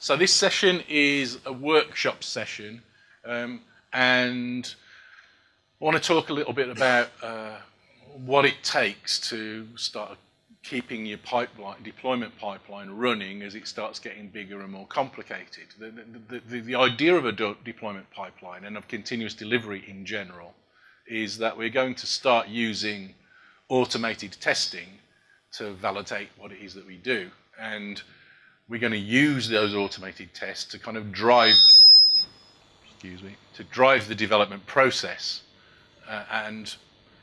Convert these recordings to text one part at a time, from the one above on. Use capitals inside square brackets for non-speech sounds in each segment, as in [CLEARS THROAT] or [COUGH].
so this session is a workshop session, um, and I want to talk a little bit about uh, what it takes to start keeping your pipeline, deployment pipeline running as it starts getting bigger and more complicated. The, the, the, the idea of a deployment pipeline and of continuous delivery in general is that we're going to start using automated testing to validate what it is that we do. And we're going to use those automated tests to kind of drive, the, excuse me, to drive the development process. Uh, and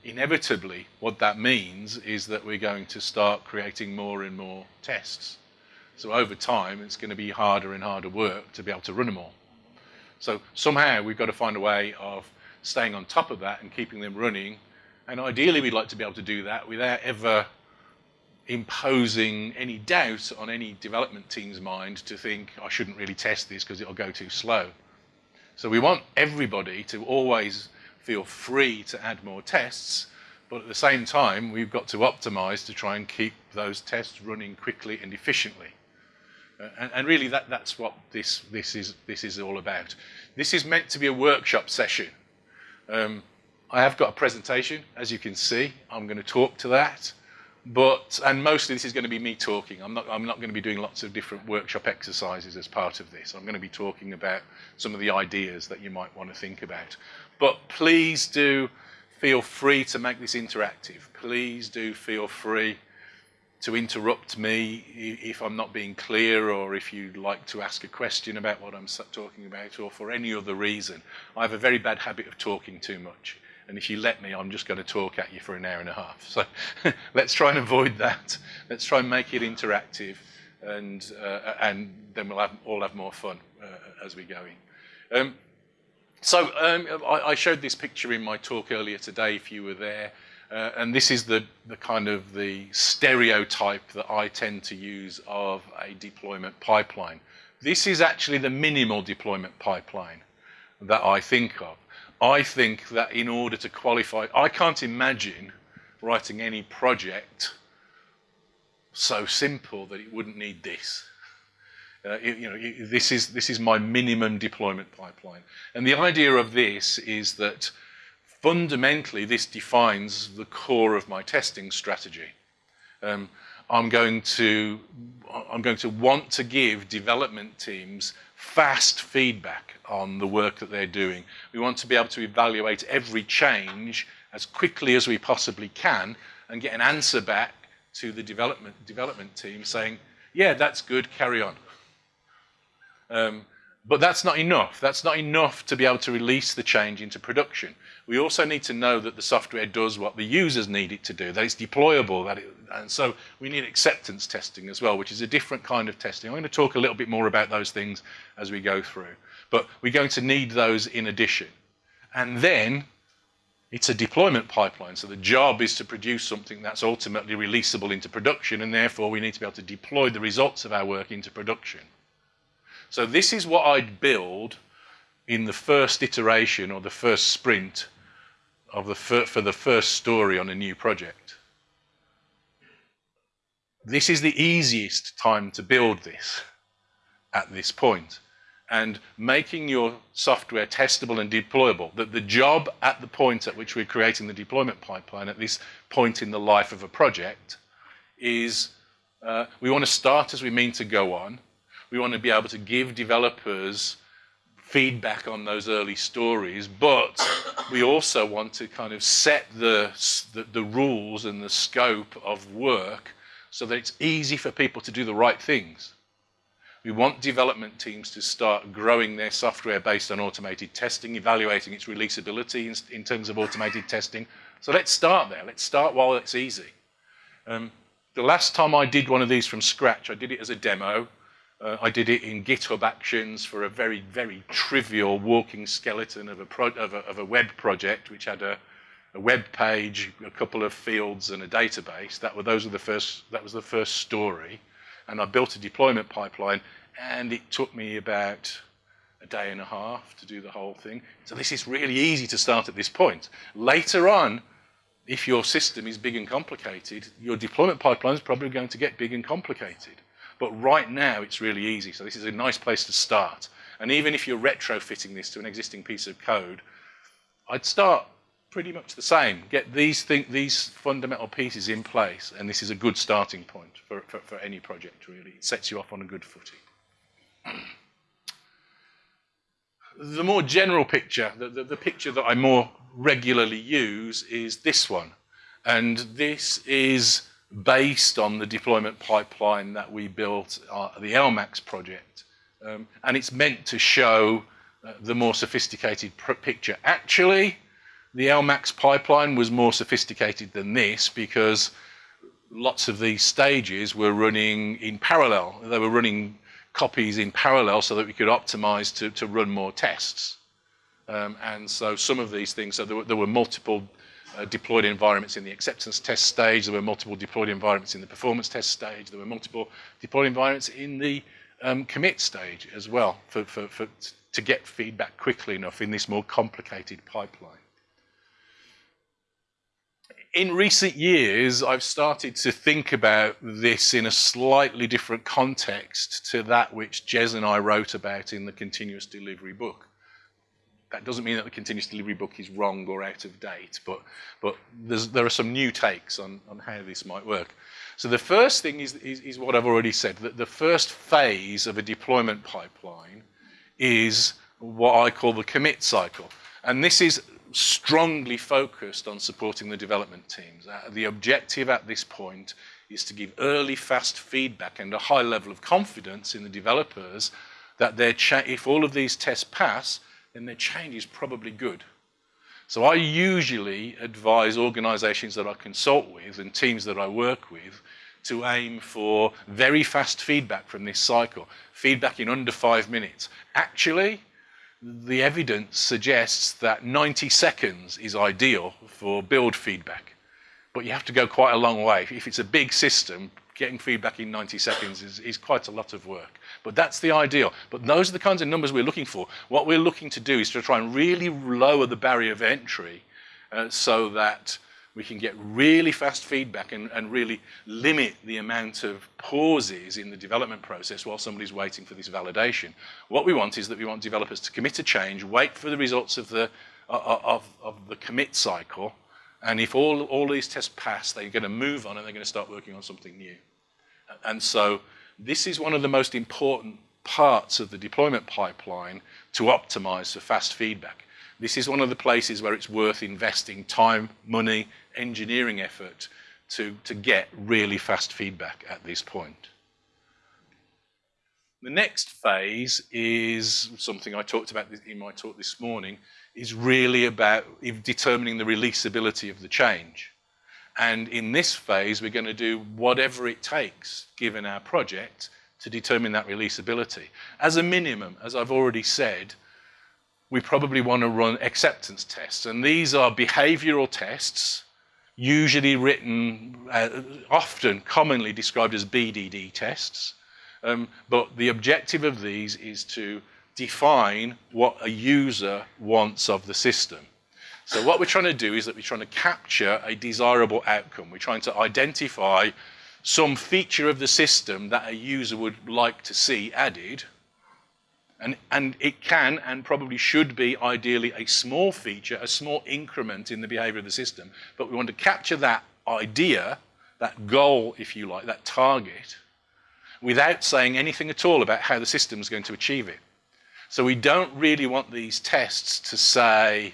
inevitably, what that means is that we're going to start creating more and more tests. So over time, it's going to be harder and harder work to be able to run them all. So somehow we've got to find a way of staying on top of that and keeping them running. And ideally, we'd like to be able to do that without ever imposing any doubt on any development team's mind to think, I shouldn't really test this because it'll go too slow. So we want everybody to always feel free to add more tests, but at the same time, we've got to optimize to try and keep those tests running quickly and efficiently. Uh, and, and, really, that, that's what this, this, is, this is all about. This is meant to be a workshop session. Um, I have got a presentation, as you can see. I'm going to talk to that. But, and mostly this is going to be me talking. I'm not, I'm not going to be doing lots of different workshop exercises as part of this. I'm going to be talking about some of the ideas that you might want to think about. But please do feel free to make this interactive. Please do feel free to interrupt me if I'm not being clear or if you'd like to ask a question about what I'm talking about or for any other reason. I have a very bad habit of talking too much. And if you let me, I'm just going to talk at you for an hour and a half. So [LAUGHS] let's try and avoid that. Let's try and make it interactive, and uh, and then we'll have, all have more fun uh, as we go in. Um, so um, I, I, showed this picture in my talk earlier today, if you were there. Uh, and this is the, the kind of the stereotype that I tend to use of a deployment pipeline. This is actually the minimal deployment pipeline that I think of. I think that in order to qualify, I can't imagine writing any project so simple that it wouldn't need this. Uh, it, you know, it, this is this is my minimum deployment pipeline, and the idea of this is that fundamentally this defines the core of my testing strategy. Um, I'm going to I'm going to want to give development teams fast feedback on the work that they're doing. We want to be able to evaluate every change as quickly as we possibly can and get an answer back to the development, development team saying, yeah, that's good, carry on. Um, but that's not enough. That's not enough to be able to release the change into production. We also need to know that the software does what the users need it to do, that it's deployable, that it, and so we need acceptance testing as well, which is a different kind of testing. I'm going to talk a little bit more about those things as we go through. But we're going to need those in addition. And then it's a deployment pipeline. So the job is to produce something that's ultimately releasable into production, and therefore we need to be able to deploy the results of our work into production. So this is what I'd build in the first iteration or the first sprint of the for the first story on a new project. This is the easiest time to build this at this point and making your software testable and deployable. That the job at the point at which we're creating the deployment pipeline, at this point in the life of a project, is uh, we want to start as we mean to go on. We want to be able to give developers feedback on those early stories, but we also want to kind of set the, the, the rules and the scope of work so that it's easy for people to do the right things. We want development teams to start growing their software based on automated testing, evaluating its releasability in, in terms of automated testing. So let's start there. Let's start while it's easy. Um, the last time I did one of these from scratch, I did it as a demo. Uh, I did it in GitHub Actions for a very, very trivial walking skeleton of a, of a, of a web project, which had a, a, web page, a couple of fields, and a database. That were those were the first. That was the first story, and I built a deployment pipeline and it took me about a day and a half to do the whole thing. So this is really easy to start at this point. Later on, if your system is big and complicated, your deployment pipeline is probably going to get big and complicated. But right now, it's really easy. So this is a nice place to start. And even if you're retrofitting this to an existing piece of code, I'd start pretty much the same. Get these these fundamental pieces in place, and this is a good starting point for, for, for any project, really. It sets you off on a good footing. [CLEARS THROAT] the more general picture, the, the, the, picture that I more regularly use is this one. And this is based on the deployment pipeline that we built uh, the LMAX project. Um, and it's meant to show uh, the more sophisticated picture. Actually, the LMAX pipeline was more sophisticated than this because lots of these stages were running in parallel. They were running copies in parallel so that we could optimize to, to run more tests. Um, and so some of these things, so there were, there were multiple uh, deployed environments in the acceptance test stage, there were multiple deployed environments in the performance test stage, there were multiple deployed environments in the um, commit stage as well for, for, for, to get feedback quickly enough in this more complicated pipeline. In recent years, I've started to think about this in a slightly different context to that which Jez and I wrote about in the continuous delivery book. That doesn't mean that the continuous delivery book is wrong or out of date, but, but there are some new takes on, on how this might work. So the first thing is, is, is what I've already said, that the first phase of a deployment pipeline is what I call the commit cycle. And this is strongly focused on supporting the development teams. Uh, the objective at this point is to give early, fast feedback and a high level of confidence in the developers that if all of these tests pass, then their change is probably good. So I usually advise organizations that I consult with and teams that I work with to aim for very fast feedback from this cycle, feedback in under five minutes. Actually, the evidence suggests that 90 seconds is ideal for build feedback. But you have to go quite a long way. If it's a big system, getting feedback in 90 seconds is, is quite a lot of work. But that's the ideal. But those are the kinds of numbers we're looking for. What we're looking to do is to try and really lower the barrier of entry uh, so that we can get really fast feedback and, and, really limit the amount of pauses in the development process while somebody's waiting for this validation. What we want is that we want developers to commit a change, wait for the results of the, uh, of, of the commit cycle, and if all, all these tests pass, they're going to move on and they're going to start working on something new. And so this is one of the most important parts of the deployment pipeline to optimize for fast feedback. This is one of the places where it's worth investing time, money, engineering effort to, to get really fast feedback at this point. The next phase is something I talked about in my talk this morning, is really about determining the releasability of the change. And in this phase, we're going to do whatever it takes, given our project, to determine that releasability. As a minimum, as I've already said, we probably want to run acceptance tests. And these are behavioral tests, usually written, uh, often commonly described as BDD tests. Um, but the objective of these is to define what a user wants of the system. So what we're trying to do is that we're trying to capture a desirable outcome. We're trying to identify some feature of the system that a user would like to see added, and, and it can and probably should be ideally a small feature, a small increment in the behavior of the system. But we want to capture that idea, that goal, if you like, that target, without saying anything at all about how the system is going to achieve it. So we don't really want these tests to say,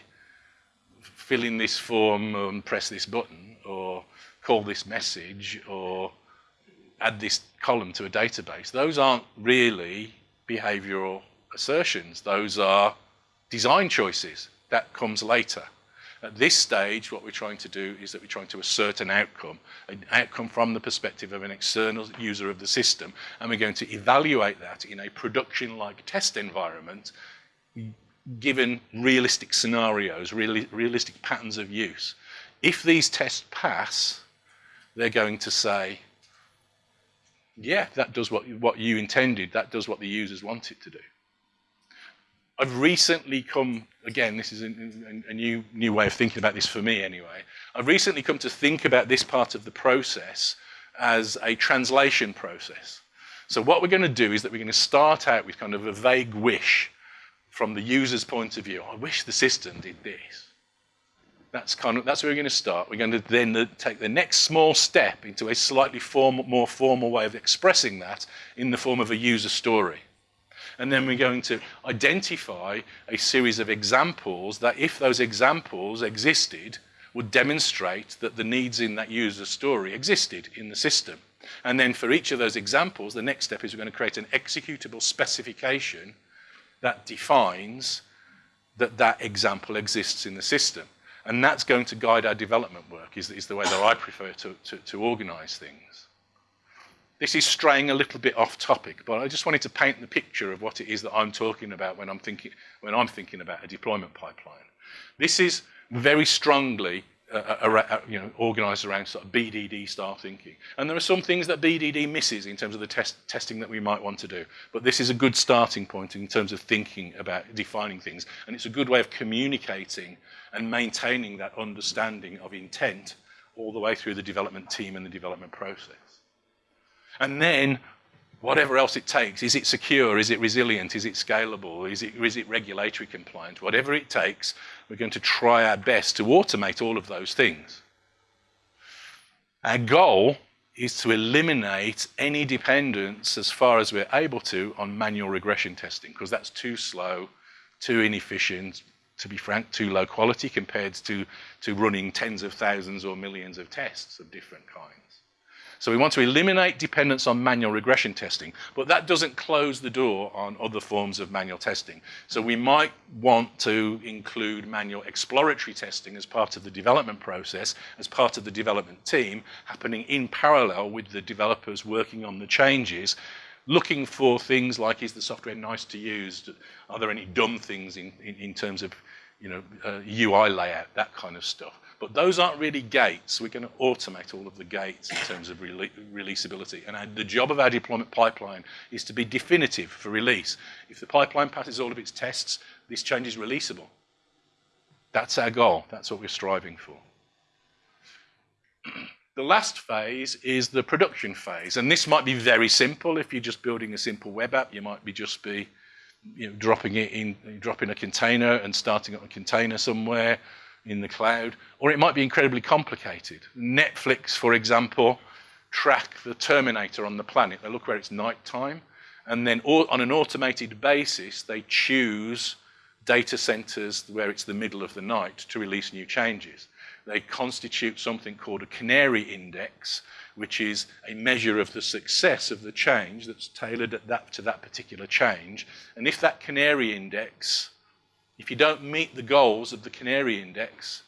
fill in this form and press this button, or call this message, or add this column to a database. Those aren't really behavioral assertions. Those are design choices. That comes later. At this stage, what we're trying to do is that we're trying to assert an outcome, an outcome from the perspective of an external user of the system, and we're going to evaluate that in a production-like test environment, given realistic scenarios, realistic patterns of use. If these tests pass, they're going to say, yeah, that does what, what you intended, that does what the users want it to do. I've recently come, again, this is a, a, new, new way of thinking about this for me anyway. I've recently come to think about this part of the process as a translation process. So what we're going to do is that we're going to start out with kind of a vague wish from the user's point of view. I wish the system did this. That's kind of that's where we're going to start. We're going to then take the next small step into a slightly form, more formal way of expressing that in the form of a user story. And then we're going to identify a series of examples that if those examples existed, would demonstrate that the needs in that user story existed in the system. And then for each of those examples, the next step is we're going to create an executable specification that defines that that example exists in the system. And that's going to guide our development work, is, is the way that I prefer to, to, to organize things. This is straying a little bit off topic, but I just wanted to paint the picture of what it is that I'm talking about when I'm thinking, when I'm thinking about a deployment pipeline. This is very strongly uh, uh, uh, you know, organized around sort of BDD style thinking. And there are some things that BDD misses in terms of the test, testing that we might want to do. But this is a good starting point in terms of thinking about defining things. And it's a good way of communicating and maintaining that understanding of intent all the way through the development team and the development process. And then whatever else it takes, is it secure, is it resilient, is it scalable, is it, is it regulatory compliant, whatever it takes, we're going to try our best to automate all of those things. Our goal is to eliminate any dependence as far as we're able to on manual regression testing because that's too slow, too inefficient, to be frank, too low quality compared to, to running tens of thousands or millions of tests of different kinds. So we want to eliminate dependence on manual regression testing, but that doesn't close the door on other forms of manual testing. So we might want to include manual exploratory testing as part of the development process, as part of the development team, happening in parallel with the developers working on the changes, looking for things like, is the software nice to use? Are there any dumb things in, in, in terms of you know, uh, UI layout, that kind of stuff. But those aren't really gates. We're going to automate all of the gates in terms of rele releasability. And the job of our deployment pipeline is to be definitive for release. If the pipeline passes all of its tests, this change is releasable. That's our goal. That's what we're striving for. [CLEARS THROAT] the last phase is the production phase. And this might be very simple. If you're just building a simple web app, you might be just be you know, dropping it in, dropping a container and starting up a container somewhere in the cloud, or it might be incredibly complicated. Netflix, for example, track the terminator on the planet. They look where it's nighttime, and then on an automated basis, they choose data centers where it's the middle of the night to release new changes. They constitute something called a canary index, which is a measure of the success of the change that's tailored at that, to that particular change. And if that canary index if you don't meet the goals of the canary index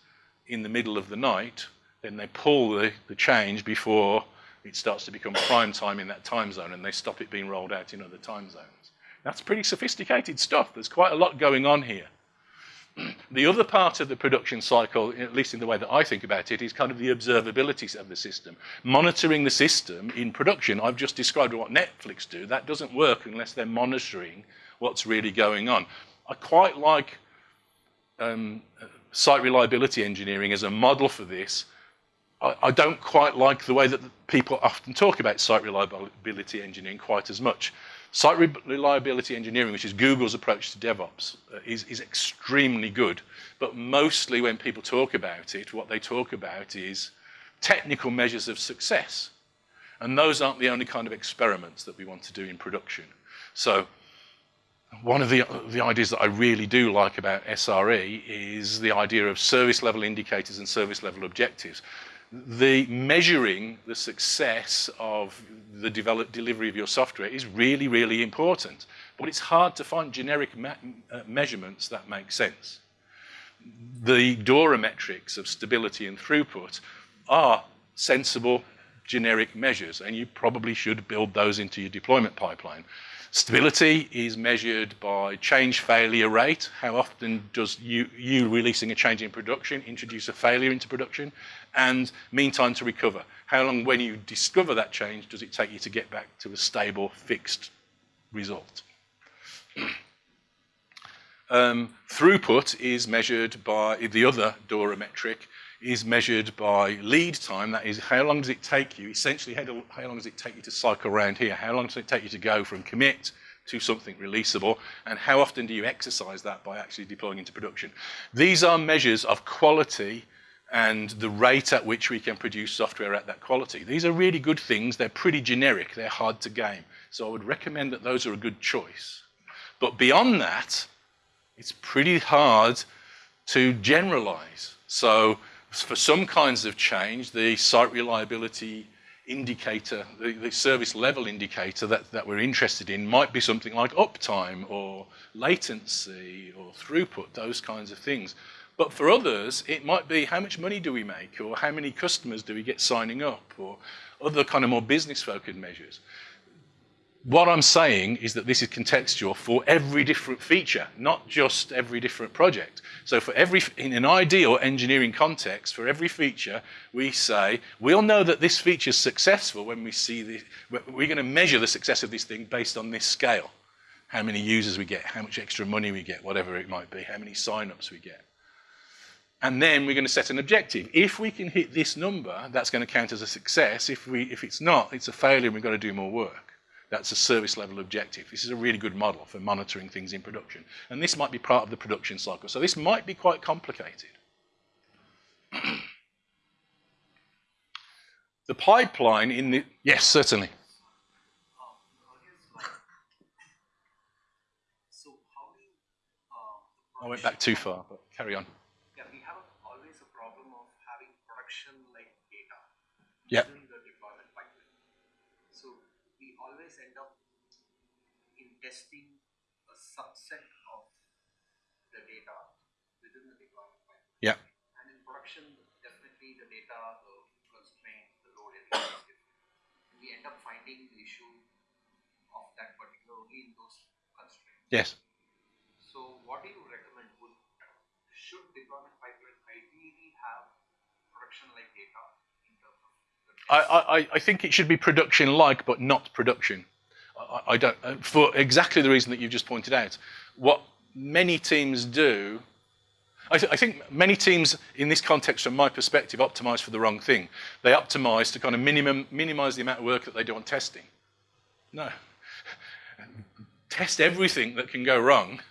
in the middle of the night, then they pull the, the change before it starts to become prime time in that time zone and they stop it being rolled out in other time zones. That's pretty sophisticated stuff. There's quite a lot going on here. [CLEARS THROAT] the other part of the production cycle, at least in the way that I think about it, is kind of the observability of the system. Monitoring the system in production. I've just described what Netflix do. That doesn't work unless they're monitoring what's really going on. I quite like um, site reliability engineering as a model for this. I, I, don't quite like the way that people often talk about site reliability engineering quite as much. Site reliability engineering, which is Google's approach to DevOps, uh, is, is extremely good. But mostly when people talk about it, what they talk about is technical measures of success. And those aren't the only kind of experiments that we want to do in production. So one of the, the ideas that I really do like about SRE is the idea of service level indicators and service level objectives. The measuring the success of the develop, delivery of your software is really, really important. But it's hard to find generic uh, measurements that make sense. The DORA metrics of stability and throughput are sensible generic measures, and you probably should build those into your deployment pipeline. Stability is measured by change failure rate. How often does you, you releasing a change in production introduce a failure into production? And mean time to recover. How long when you discover that change does it take you to get back to a stable, fixed result? [CLEARS THROAT] um, throughput is measured by the other DORA metric is measured by lead time. That is, how long does it take you? Essentially, how, long does it take you to cycle around here? How long does it take you to go from commit to something releasable? And how often do you exercise that by actually deploying into production? These are measures of quality and the rate at which we can produce software at that quality. These are really good things. They're pretty generic. They're hard to game. So I would recommend that those are a good choice. But beyond that, it's pretty hard to generalize. So for some kinds of change, the site reliability indicator, the, the, service level indicator that, that we're interested in might be something like uptime or latency or throughput, those kinds of things. But for others, it might be how much money do we make or how many customers do we get signing up or other kind of more business-focused measures. What I'm saying is that this is contextual for every different feature, not just every different project. So for every, in an ideal engineering context, for every feature, we say, we'll know that this feature is successful when we see the, we're going to measure the success of this thing based on this scale. How many users we get, how much extra money we get, whatever it might be, how many signups we get. And then we're going to set an objective. If we can hit this number, that's going to count as a success. If, we, if it's not, it's a failure and we've got to do more work. That's a service level objective. This is a really good model for monitoring things in production. And this might be part of the production cycle. So this might be quite complicated. [CLEARS THROAT] the pipeline in the, yes, certainly. Uh, I went back too far, but carry on. Yeah, we have always a problem of having production-like data. Yeah. Testing a subset of the data within the deployment pipeline. Yeah. And in production, definitely the data, the constraint, the load, everything is different. And we end up finding the issue of that particular only in those constraints. Yes. So what do you recommend? Would, should deployment pipeline ideally have production-like data in terms of I, I, I think it should be production-like, but not production. I, don't, uh, for exactly the reason that you've just pointed out. What many teams do, I, th I, think many teams in this context, from my perspective, optimize for the wrong thing. They optimize to kind of minimum, minimize the amount of work that they do on testing. No. Test everything that can go wrong,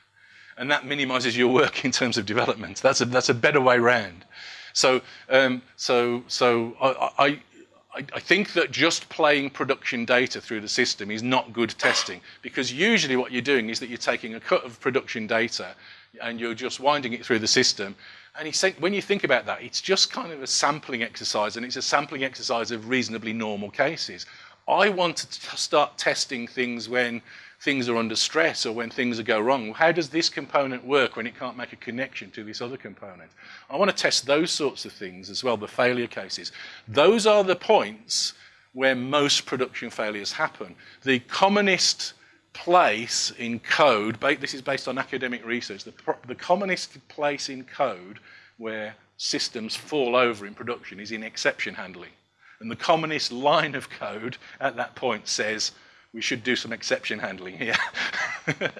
and that minimizes your work in terms of development. That's a, that's a better way round. So, um, so, so I, I I, think that just playing production data through the system is not good testing because usually what you're doing is that you're taking a cut of production data and you're just winding it through the system. And when you think about that, it's just kind of a sampling exercise and it's a sampling exercise of reasonably normal cases. I want to start testing things when things are under stress or when things go wrong. How does this component work when it can't make a connection to this other component? I want to test those sorts of things as well, the failure cases. Those are the points where most production failures happen. The commonest place in code, this is based on academic research, the, the commonest place in code where systems fall over in production is in exception handling. And the commonest line of code at that point says, we should do some exception handling here. [LAUGHS]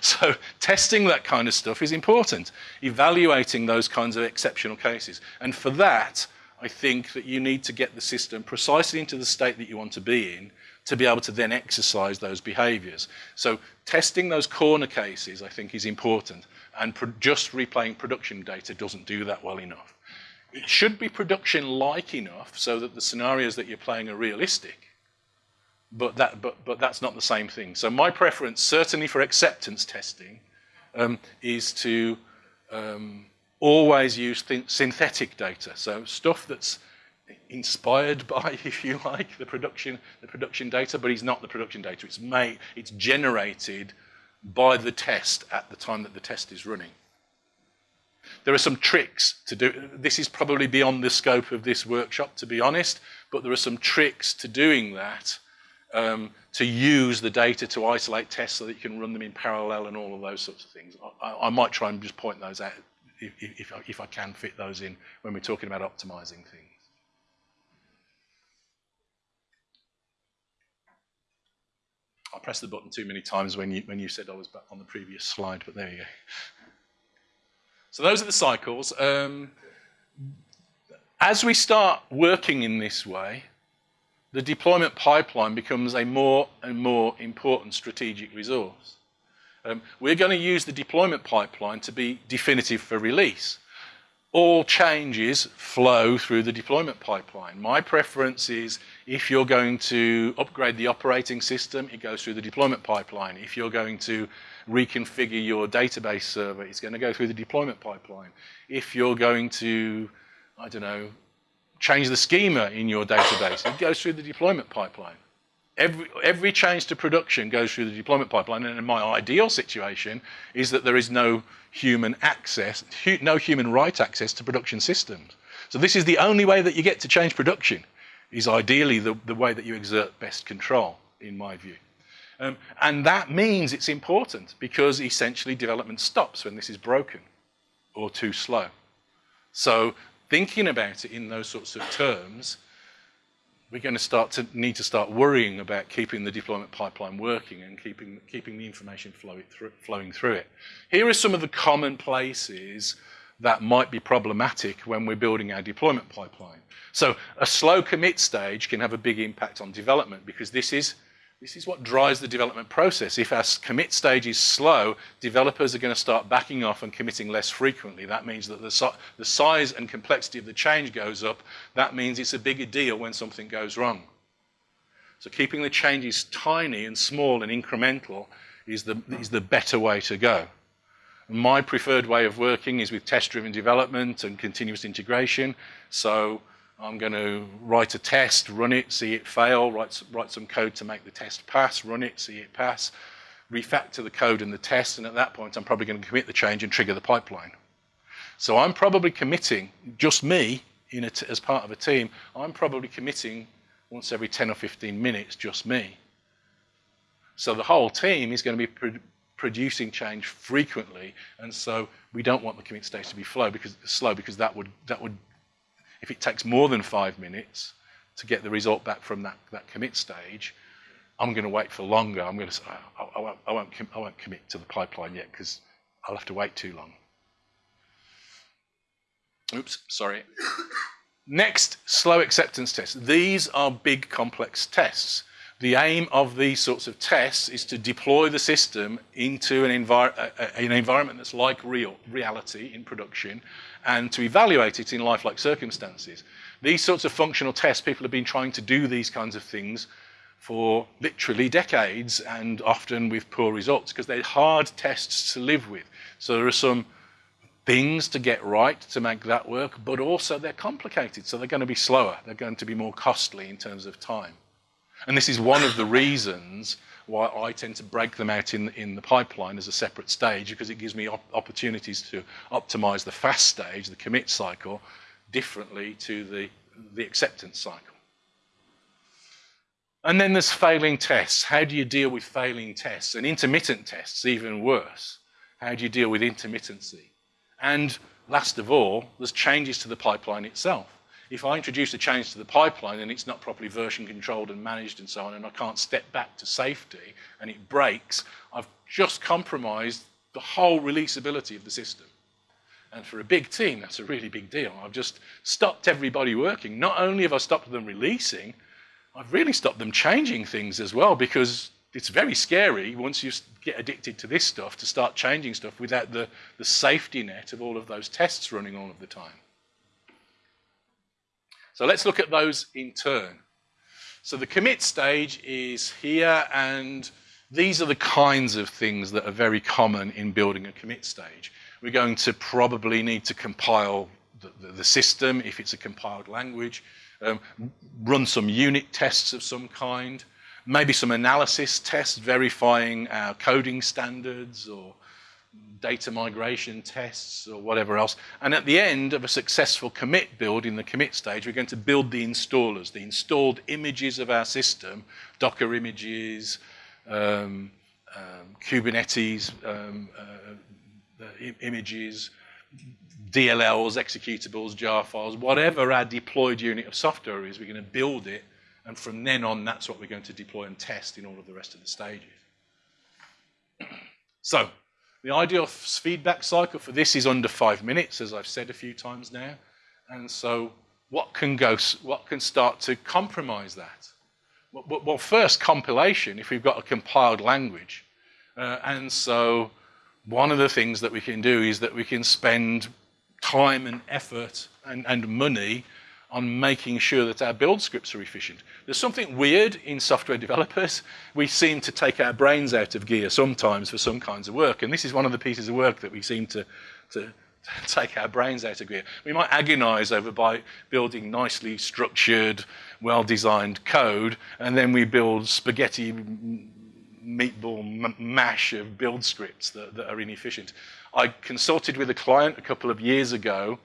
so testing that kind of stuff is important, evaluating those kinds of exceptional cases. And for that, I think that you need to get the system precisely into the state that you want to be in to be able to then exercise those behaviors. So testing those corner cases, I think, is important. And just replaying production data doesn't do that well enough. It should be production-like enough so that the scenarios that you're playing are realistic but, that, but, but that's not the same thing. So my preference, certainly for acceptance testing, um, is to um, always use synthetic data. So stuff that's inspired [LAUGHS] by, if you like, the production, the production data, but it's not the production data. It's made, it's generated by the test at the time that the test is running. There are some tricks to do. This is probably beyond the scope of this workshop, to be honest, but there are some tricks to doing that um, to use the data to isolate tests so that you can run them in parallel and all of those sorts of things. I, I might try and just point those out if, if, I, if I can fit those in when we're talking about optimizing things. I pressed the button too many times when you, when you said I was back on the previous slide, but there you go. So those are the cycles. Um, as we start working in this way, the deployment pipeline becomes a more and more important strategic resource. Um, we're going to use the deployment pipeline to be definitive for release. All changes flow through the deployment pipeline. My preference is if you're going to upgrade the operating system, it goes through the deployment pipeline. If you're going to reconfigure your database server, it's going to go through the deployment pipeline. If you're going to, I don't know, change the schema in your database, it goes through the deployment pipeline. Every, every change to production goes through the deployment pipeline, and in my ideal situation is that there is no human access, hu no human right access to production systems. So this is the only way that you get to change production, is ideally the, the way that you exert best control, in my view. Um, and that means it's important because essentially development stops when this is broken or too slow. So thinking about it in those sorts of terms, we're going to start to need to start worrying about keeping the deployment pipeline working and keeping, keeping the information flow through, flowing through it. Here are some of the common places that might be problematic when we're building our deployment pipeline. So a slow commit stage can have a big impact on development because this is this is what drives the development process. If our commit stage is slow, developers are going to start backing off and committing less frequently. That means that the, the size and complexity of the change goes up. That means it's a bigger deal when something goes wrong. So keeping the changes tiny and small and incremental is the, is the better way to go. My preferred way of working is with test-driven development and continuous integration. So I'm going to write a test, run it, see it fail, write, write some code to make the test pass, run it, see it pass, refactor the code and the test, and at that point I'm probably going to commit the change and trigger the pipeline. So I'm probably committing, just me, as part of a team, I'm probably committing once every 10 or 15 minutes, just me. So the whole team is going to be pro producing change frequently, and so we don't want the commit stage to be slow because, slow because that would, that would if it takes more than five minutes to get the result back from that, that commit stage, I'm going to wait for longer. I'm going to say, I, I, won't, I, won't, I won't commit to the pipeline yet because I'll have to wait too long. Oops, sorry. Next, slow acceptance tests. These are big, complex tests. The aim of these sorts of tests is to deploy the system into an, envir an environment that's like real reality in production and to evaluate it in lifelike circumstances. These sorts of functional tests, people have been trying to do these kinds of things for literally decades and often with poor results because they're hard tests to live with. So there are some things to get right to make that work, but also they're complicated, so they're going to be slower. They're going to be more costly in terms of time. And this is one of the reasons why I tend to break them out in, in the pipeline as a separate stage because it gives me op opportunities to optimize the fast stage, the commit cycle, differently to the, the acceptance cycle. And then there's failing tests. How do you deal with failing tests? And intermittent tests, even worse. How do you deal with intermittency? And last of all, there's changes to the pipeline itself if I introduce a change to the pipeline and it's not properly version controlled and managed and so on, and I can't step back to safety and it breaks, I've just compromised the whole releasability of the system. And for a big team, that's a really big deal. I've just stopped everybody working. Not only have I stopped them releasing, I've really stopped them changing things as well because it's very scary once you get addicted to this stuff to start changing stuff without the, the safety net of all of those tests running all of the time. So let's look at those in turn. So the commit stage is here, and these are the kinds of things that are very common in building a commit stage. We're going to probably need to compile the, the, the system, if it's a compiled language, um, run some unit tests of some kind, maybe some analysis tests verifying our coding standards or data migration tests or whatever else. And at the end of a successful commit build in the commit stage, we're going to build the installers, the installed images of our system, Docker images, um, um, Kubernetes um, uh, images, DLLs, executables, jar files, whatever our deployed unit of software is, we're going to build it. And from then on, that's what we're going to deploy and test in all of the rest of the stages. [CLEARS THROAT] so the ideal feedback cycle for this is under five minutes, as I've said a few times now. And so what can go, what can start to compromise that? Well, well first, compilation, if we've got a compiled language. Uh, and so one of the things that we can do is that we can spend time and effort and, and money on making sure that our build scripts are efficient. There's something weird in software developers. We seem to take our brains out of gear sometimes for some kinds of work, and this is one of the pieces of work that we seem to, to [LAUGHS] take our brains out of gear. We might agonize over by building nicely structured, well-designed code, and then we build spaghetti meatball mash of build scripts that, that, are inefficient. I consulted with a client a couple of years ago,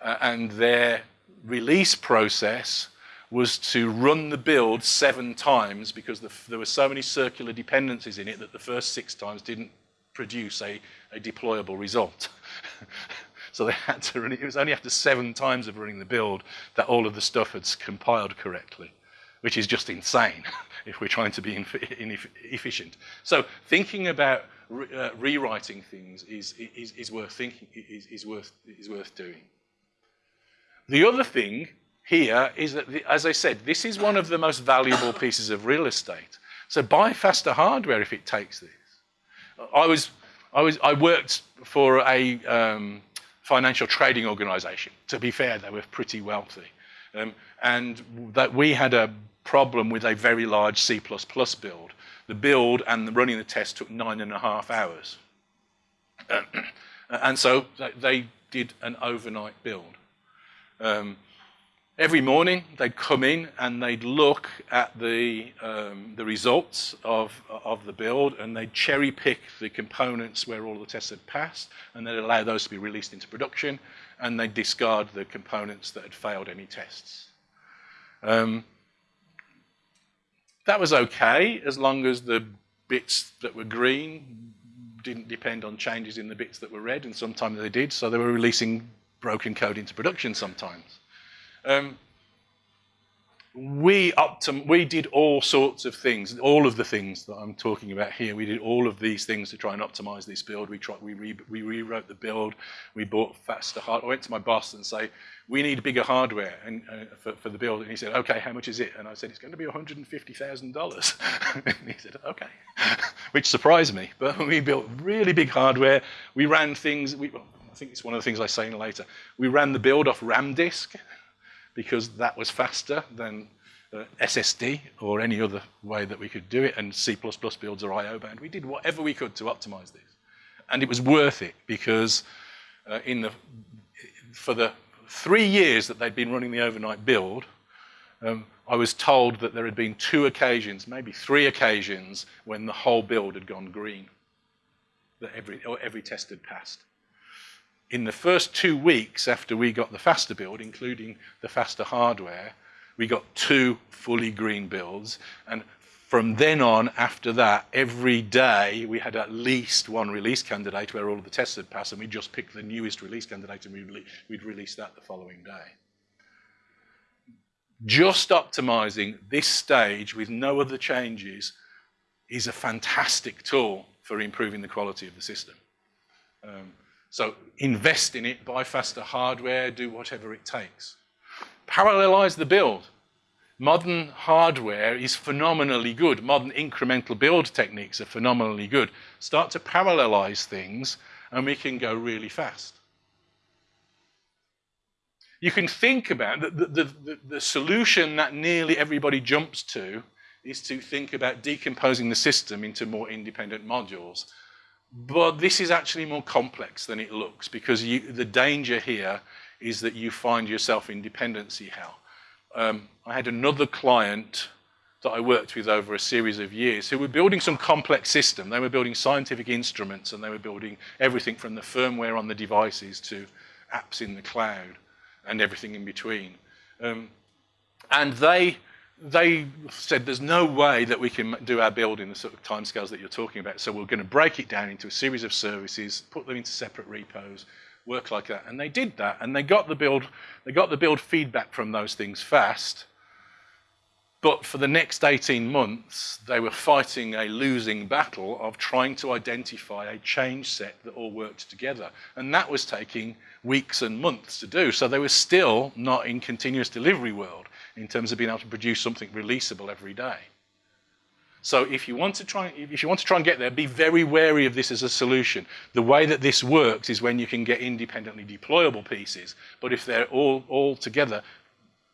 uh, and their release process was to run the build seven times because the, there were so many circular dependencies in it that the first six times didn't produce a, a deployable result. [LAUGHS] so they had to run it. It was only after seven times of running the build that all of the stuff had compiled correctly, which is just insane [LAUGHS] if we're trying to be efficient. So thinking about re uh, rewriting things is, is, is worth thinking, is, is, worth, is worth doing. The other thing here is that, the, as I said, this is one of the most valuable pieces of real estate. So buy faster hardware if it takes this. I was, I was, I worked for a um, financial trading organization. To be fair, they were pretty wealthy. Um, and that we had a problem with a very large C++ build. The build and the running the test took nine and a half hours. [CLEARS THROAT] and so they did an overnight build. Um, every morning they'd come in and they'd look at the, um, the results of, of the build and they'd cherry pick the components where all the tests had passed and they'd allow those to be released into production and they'd discard the components that had failed any tests. Um, that was okay as long as the bits that were green didn't depend on changes in the bits that were red and sometimes they did so they were releasing broken code into production sometimes. Um, we, optim we did all sorts of things, all of the things that I'm talking about here. We did all of these things to try and optimize this build. We, tried, we, re we rewrote the build. We bought faster hardware. I went to my boss and say, we need bigger hardware and, uh, for, for, the build. And he said, okay, how much is it? And I said, it's going to be $150,000. and [LAUGHS] he said, okay, [LAUGHS] which surprised me. But [LAUGHS] we built really big hardware. We ran things, we, think it's one of the things I say later. We ran the build off RAM disk because that was faster than uh, SSD or any other way that we could do it, and C++ builds are I.O. bound. We did whatever we could to optimize this. And it was worth it because uh, in the, for the three years that they'd been running the overnight build, um, I was told that there had been two occasions, maybe three occasions, when the whole build had gone green, that every, every test had passed in the first two weeks after we got the faster build, including the faster hardware, we got two fully green builds. And from then on, after that, every day we had at least one release candidate where all of the tests had passed, and we just picked the newest release candidate and we'd, we'd release that the following day. Just optimizing this stage with no other changes is a fantastic tool for improving the quality of the system. Um, so invest in it, buy faster hardware, do whatever it takes. Parallelize the build. Modern hardware is phenomenally good. Modern incremental build techniques are phenomenally good. Start to parallelize things and we can go really fast. You can think about the, the, the, the solution that nearly everybody jumps to is to think about decomposing the system into more independent modules but this is actually more complex than it looks because you, the danger here is that you find yourself in dependency hell. Um, I had another client that I worked with over a series of years who were building some complex system. They were building scientific instruments and they were building everything from the firmware on the devices to apps in the cloud and everything in between. Um, and they they said there's no way that we can do our build in the sort of timescales that you're talking about. So we're going to break it down into a series of services, put them into separate repos, work like that. And they did that, and they got the build, they got the build feedback from those things fast. But for the next 18 months, they were fighting a losing battle of trying to identify a change set that all worked together. And that was taking weeks and months to do. So they were still not in continuous delivery world in terms of being able to produce something releasable every day. So if you want to try, if you want to try and get there, be very wary of this as a solution. The way that this works is when you can get independently deployable pieces. But if they're all, all together,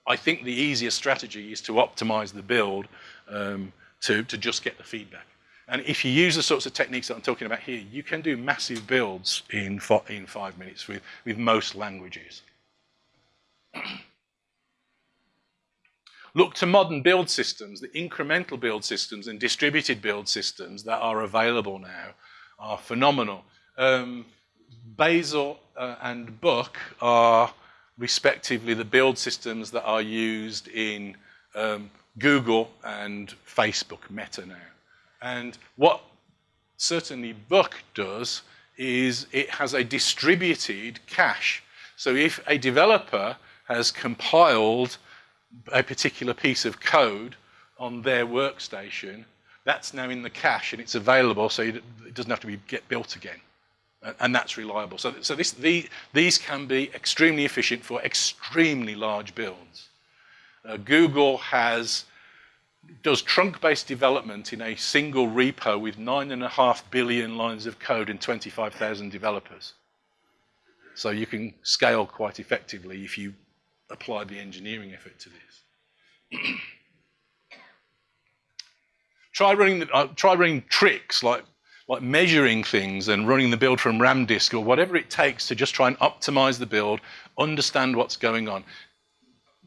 I think the easiest strategy is to optimize the build um, to, to just get the feedback. And if you use the sorts of techniques that I'm talking about here, you can do massive builds in, in five minutes with, with most languages. Look to modern build systems, the incremental build systems and distributed build systems that are available now are phenomenal. Um, Bazel uh, and Buck are respectively the build systems that are used in um, Google and Facebook, Meta now. And what certainly Buck does is it has a distributed cache. So if a developer has compiled a particular piece of code on their workstation, that's now in the cache and it's available so it doesn't have to be get built again. And that's reliable. So, so this, the, these can be extremely efficient for extremely large builds. Uh, Google has does trunk-based development in a single repo with nine and a half billion lines of code and 25,000 developers. So you can scale quite effectively if you apply the engineering effort to this. [CLEARS THROAT] try running the, uh, try running tricks like like measuring things and running the build from RAM disk or whatever it takes to just try and optimize the build, understand what's going on.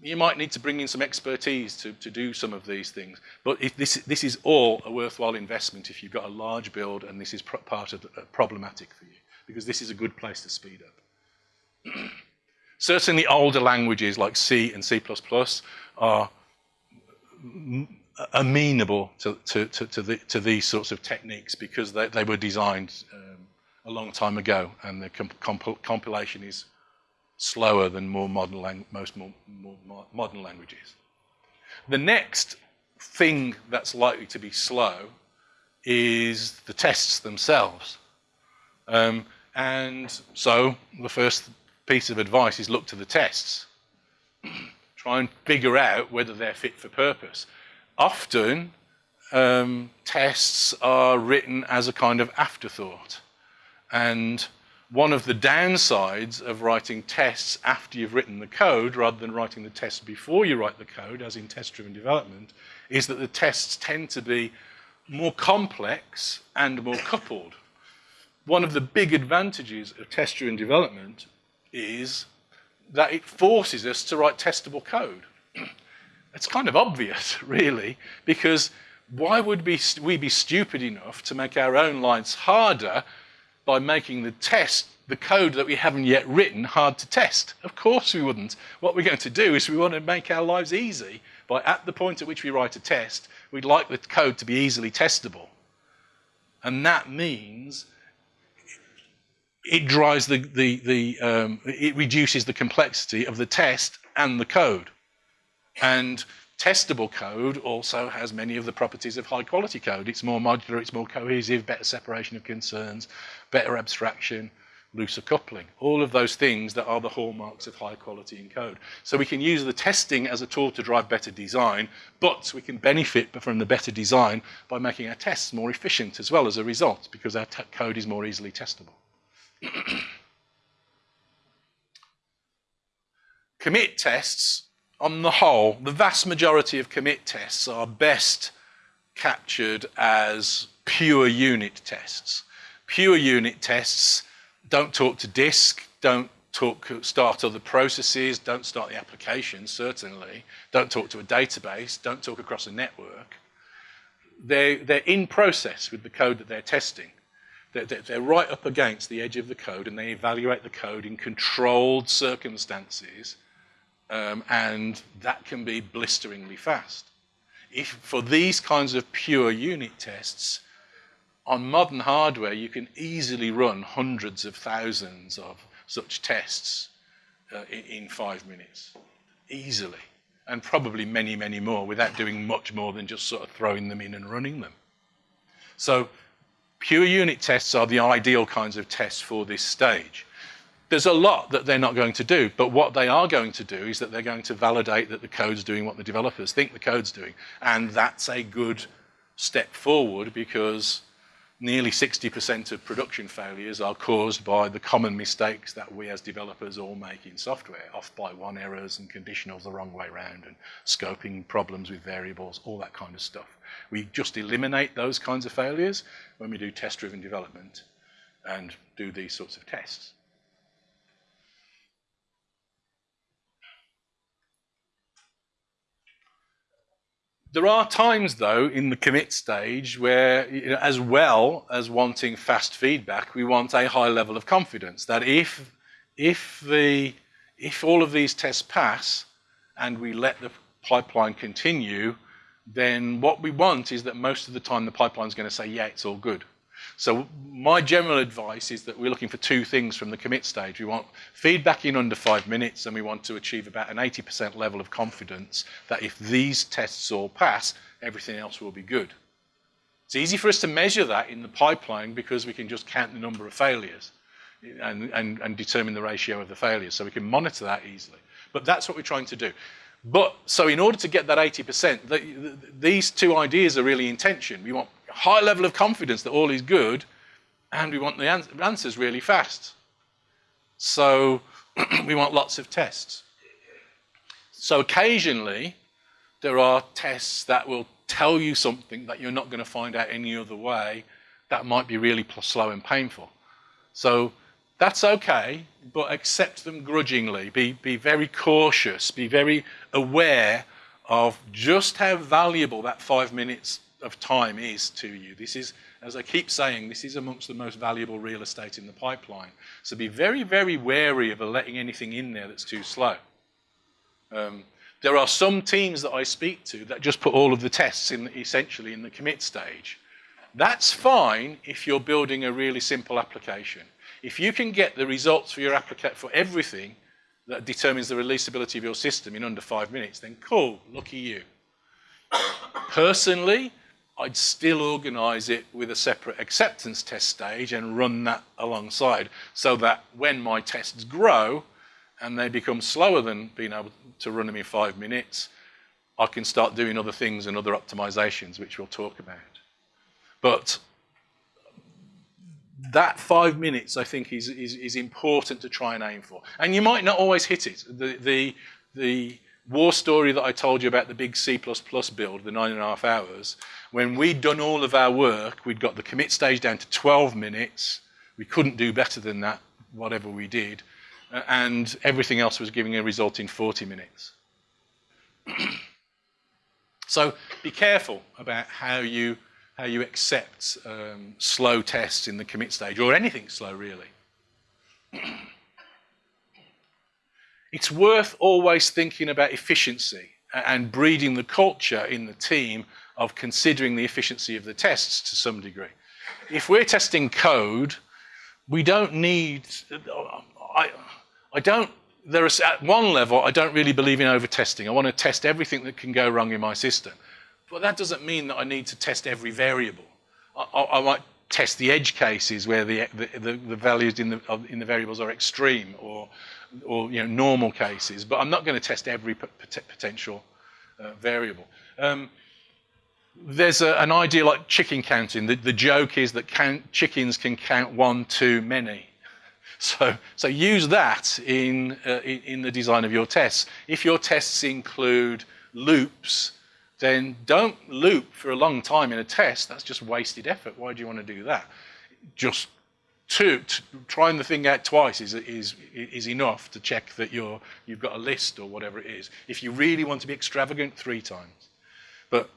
You might need to bring in some expertise to, to do some of these things, but if this, this is all a worthwhile investment if you've got a large build and this is part of the, uh, problematic for you, because this is a good place to speed up. [CLEARS THROAT] Certainly older languages like C and C++ are amenable to, to, to, to, the, to these sorts of techniques because they, they were designed um, a long time ago and the comp compilation is slower than more modern most more, more modern languages. The next thing that's likely to be slow is the tests themselves. Um, and so the first piece of advice is look to the tests. [CLEARS THROAT] Try and figure out whether they're fit for purpose. Often, um, tests are written as a kind of afterthought. And one of the downsides of writing tests after you've written the code, rather than writing the tests before you write the code, as in test-driven development, is that the tests tend to be more complex and more coupled. One of the big advantages of test-driven development is that it forces us to write testable code. [CLEARS THROAT] it's kind of obvious, [LAUGHS] really, because why would we, we be stupid enough to make our own lives harder by making the test, the code that we haven't yet written, hard to test? Of course we wouldn't. What we're going to do is we want to make our lives easy by at the point at which we write a test, we'd like the code to be easily testable. And that means it drives the, the, the um, it reduces the complexity of the test and the code. And testable code also has many of the properties of high quality code. It's more modular, it's more cohesive, better separation of concerns, better abstraction, looser coupling, all of those things that are the hallmarks of high quality in code. So we can use the testing as a tool to drive better design, but we can benefit from the better design by making our tests more efficient as well as a result, because our code is more easily testable. [CLEARS THROAT] commit tests, on the whole, the vast majority of commit tests are best captured as pure unit tests. Pure unit tests don't talk to disk, don't talk, start other processes, don't start the application, certainly, don't talk to a database, don't talk across a network. They're, they're in process with the code that they're testing. They're, right up against the edge of the code and they evaluate the code in controlled circumstances um, and that can be blisteringly fast. If for these kinds of pure unit tests, on modern hardware, you can easily run hundreds of thousands of such tests uh, in, in, five minutes, easily. and probably many, many more without doing much more than just sort of throwing them in and running them. So pure unit tests are the ideal kinds of tests for this stage. There's a lot that they're not going to do, but what they are going to do is that they're going to validate that the code's doing what the developers think the code's doing. And that's a good step forward because nearly 60% of production failures are caused by the common mistakes that we as developers all make in software, off by one errors and conditionals the wrong way around and scoping problems with variables, all that kind of stuff. We just eliminate those kinds of failures when we do test-driven development and do these sorts of tests. There are times, though, in the commit stage where, you know, as well as wanting fast feedback, we want a high level of confidence that if, if, the, if all of these tests pass and we let the pipeline continue, then what we want is that most of the time the pipeline is going to say, yeah, it's all good. So my general advice is that we're looking for two things from the commit stage. We want feedback in under five minutes and we want to achieve about an 80% level of confidence that if these tests all pass, everything else will be good. It's easy for us to measure that in the pipeline because we can just count the number of failures and, and, and determine the ratio of the failures. So we can monitor that easily. But that's what we're trying to do. But so in order to get that 80%, the, the, these two ideas are really in tension. We want high level of confidence that all is good, and we want the answers really fast. So [CLEARS THROAT] we want lots of tests. So occasionally, there are tests that will tell you something that you're not going to find out any other way that might be really slow and painful. So that's okay, but accept them grudgingly. Be, be very cautious, be very aware of just how valuable that five minutes of time is to you. This is, as I keep saying, this is amongst the most valuable real estate in the pipeline. So be very, very wary of letting anything in there that's too slow. Um, there are some teams that I speak to that just put all of the tests in essentially in the commit stage. That's fine if you're building a really simple application. If you can get the results for your application for everything that determines the releasability of your system in under five minutes, then cool, lucky you. [COUGHS] Personally, I'd still organize it with a separate acceptance test stage and run that alongside so that when my tests grow and they become slower than being able to run them in five minutes, I can start doing other things and other optimizations, which we'll talk about. But that five minutes, I think, is, is, is, important to try and aim for. And you might not always hit it. The, the, the war story that I told you about the big C++ build, the nine and a half hours, when we'd done all of our work, we'd got the commit stage down to 12 minutes. We couldn't do better than that, whatever we did. and everything else was giving a result in 40 minutes. [CLEARS THROAT] so be careful about how you how you accept um, slow tests in the commit stage, or anything slow, really. [CLEARS THROAT] it's worth always thinking about efficiency and breeding the culture in the team of considering the efficiency of the tests to some degree. If we're testing code, we don't need, I, I don't, there is, at one level, I don't really believe in over-testing. I want to test everything that can go wrong in my system. But that doesn't mean that I need to test every variable. I, I might test the edge cases where the, the, the, values in the, in the variables are extreme or, or you know, normal cases, but I'm not going to test every potential uh, variable. Um, there's a, an idea like chicken counting. The, the joke is that count, chickens can count one too many. [LAUGHS] So, so use that in, uh, in, in the design of your tests. If your tests include loops, then don't loop for a long time in a test. That's just wasted effort. Why do you want to do that? Just two, trying the thing out twice is, is, is enough to check that you're, you've got a list or whatever it is. If you really want to be extravagant, three times. But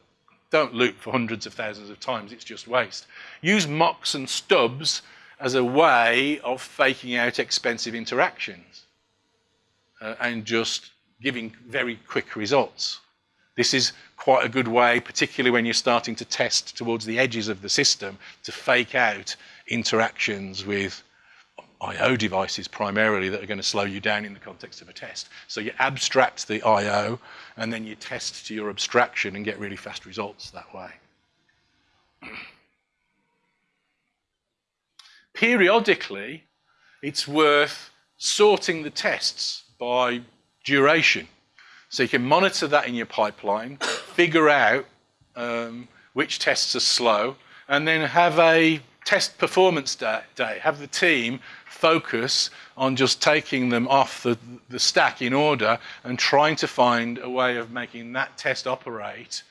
don't loop for hundreds of thousands of times. It's just waste. Use mocks and stubs as a way of faking out expensive interactions uh, and just giving very quick results. This is quite a good way, particularly when you're starting to test towards the edges of the system, to fake out interactions with I.O. devices primarily that are going to slow you down in the context of a test. So you abstract the I.O. and then you test to your abstraction and get really fast results that way. Periodically, it's worth sorting the tests by duration. So you can monitor that in your pipeline, figure out um, which tests are slow, and then have a test performance day, day, have the team focus on just taking them off the, the stack in order and trying to find a way of making that test operate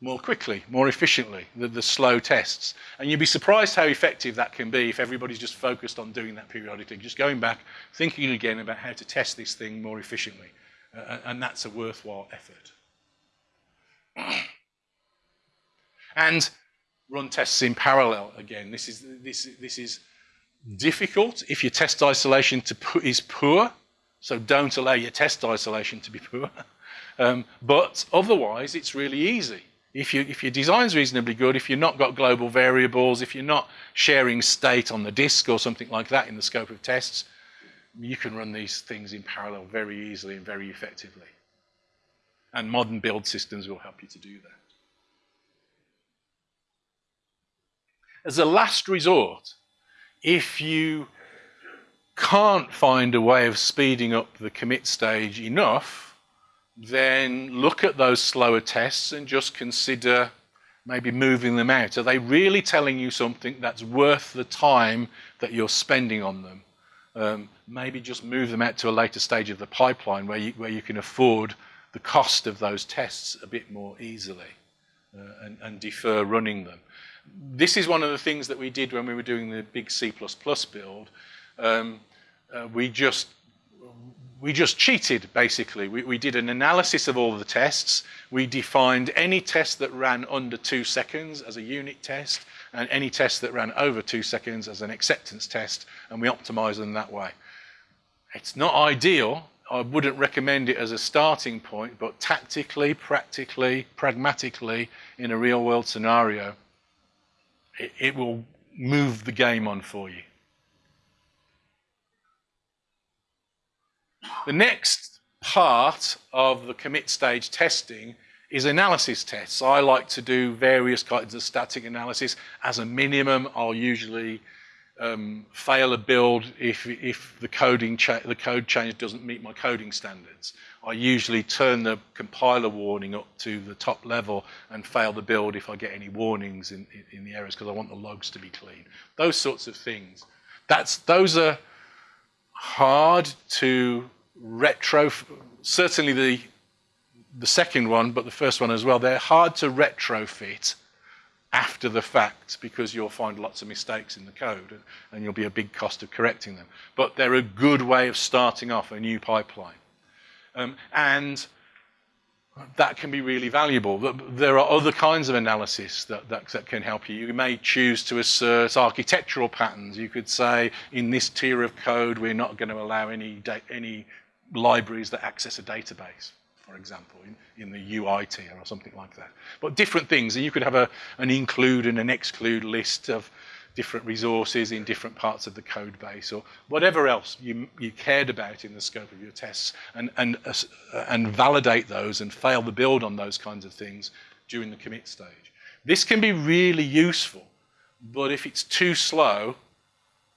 more quickly, more efficiently, the, the slow tests. And you'd be surprised how effective that can be if everybody's just focused on doing that periodically, just going back, thinking again about how to test this thing more efficiently. Uh, and that's a worthwhile effort. [COUGHS] and run tests in parallel again. This is, this, this is difficult if your test isolation to is poor, so don't allow your test isolation to be poor. [LAUGHS] Um, but otherwise, it's really easy. If, you, if your design's reasonably good, if you've not got global variables, if you're not sharing state on the disk or something like that in the scope of tests, you can run these things in parallel very easily and very effectively. And modern build systems will help you to do that. As a last resort, if you can't find a way of speeding up the commit stage enough, then look at those slower tests and just consider maybe moving them out. Are they really telling you something that's worth the time that you're spending on them? Um, maybe just move them out to a later stage of the pipeline where you, where you can afford the cost of those tests a bit more easily uh, and, and defer running them. This is one of the things that we did when we were doing the big C++ build. Um, uh, we just we just cheated, basically. We, we, did an analysis of all the tests. We defined any test that ran under two seconds as a unit test, and any test that ran over two seconds as an acceptance test, and we optimized them that way. It's not ideal. I wouldn't recommend it as a starting point, but tactically, practically, pragmatically, in a real world scenario, it, it will move the game on for you. The next part of the commit stage testing is analysis tests. I like to do various kinds of static analysis. As a minimum, I'll usually um, fail a build if, if the, coding the code change doesn't meet my coding standards. I usually turn the compiler warning up to the top level and fail the build if I get any warnings in, in, in the errors because I want the logs to be clean. Those sorts of things. That's, those are hard to retro, certainly the, the second one, but the first one as well, they're hard to retrofit after the fact because you'll find lots of mistakes in the code and you'll be a big cost of correcting them. But they're a good way of starting off a new pipeline. Um, and that can be really valuable. There are other kinds of analysis that, that, that, can help you. You may choose to assert architectural patterns. You could say, in this tier of code, we're not going to allow any, any libraries that access a database, for example, in, in the UI tier or something like that. But different things, and you could have a, an include and an exclude list of different resources in different parts of the code base or whatever else you, you cared about in the scope of your tests and, and, uh, and validate those and fail the build on those kinds of things during the commit stage. This can be really useful, but if it's too slow,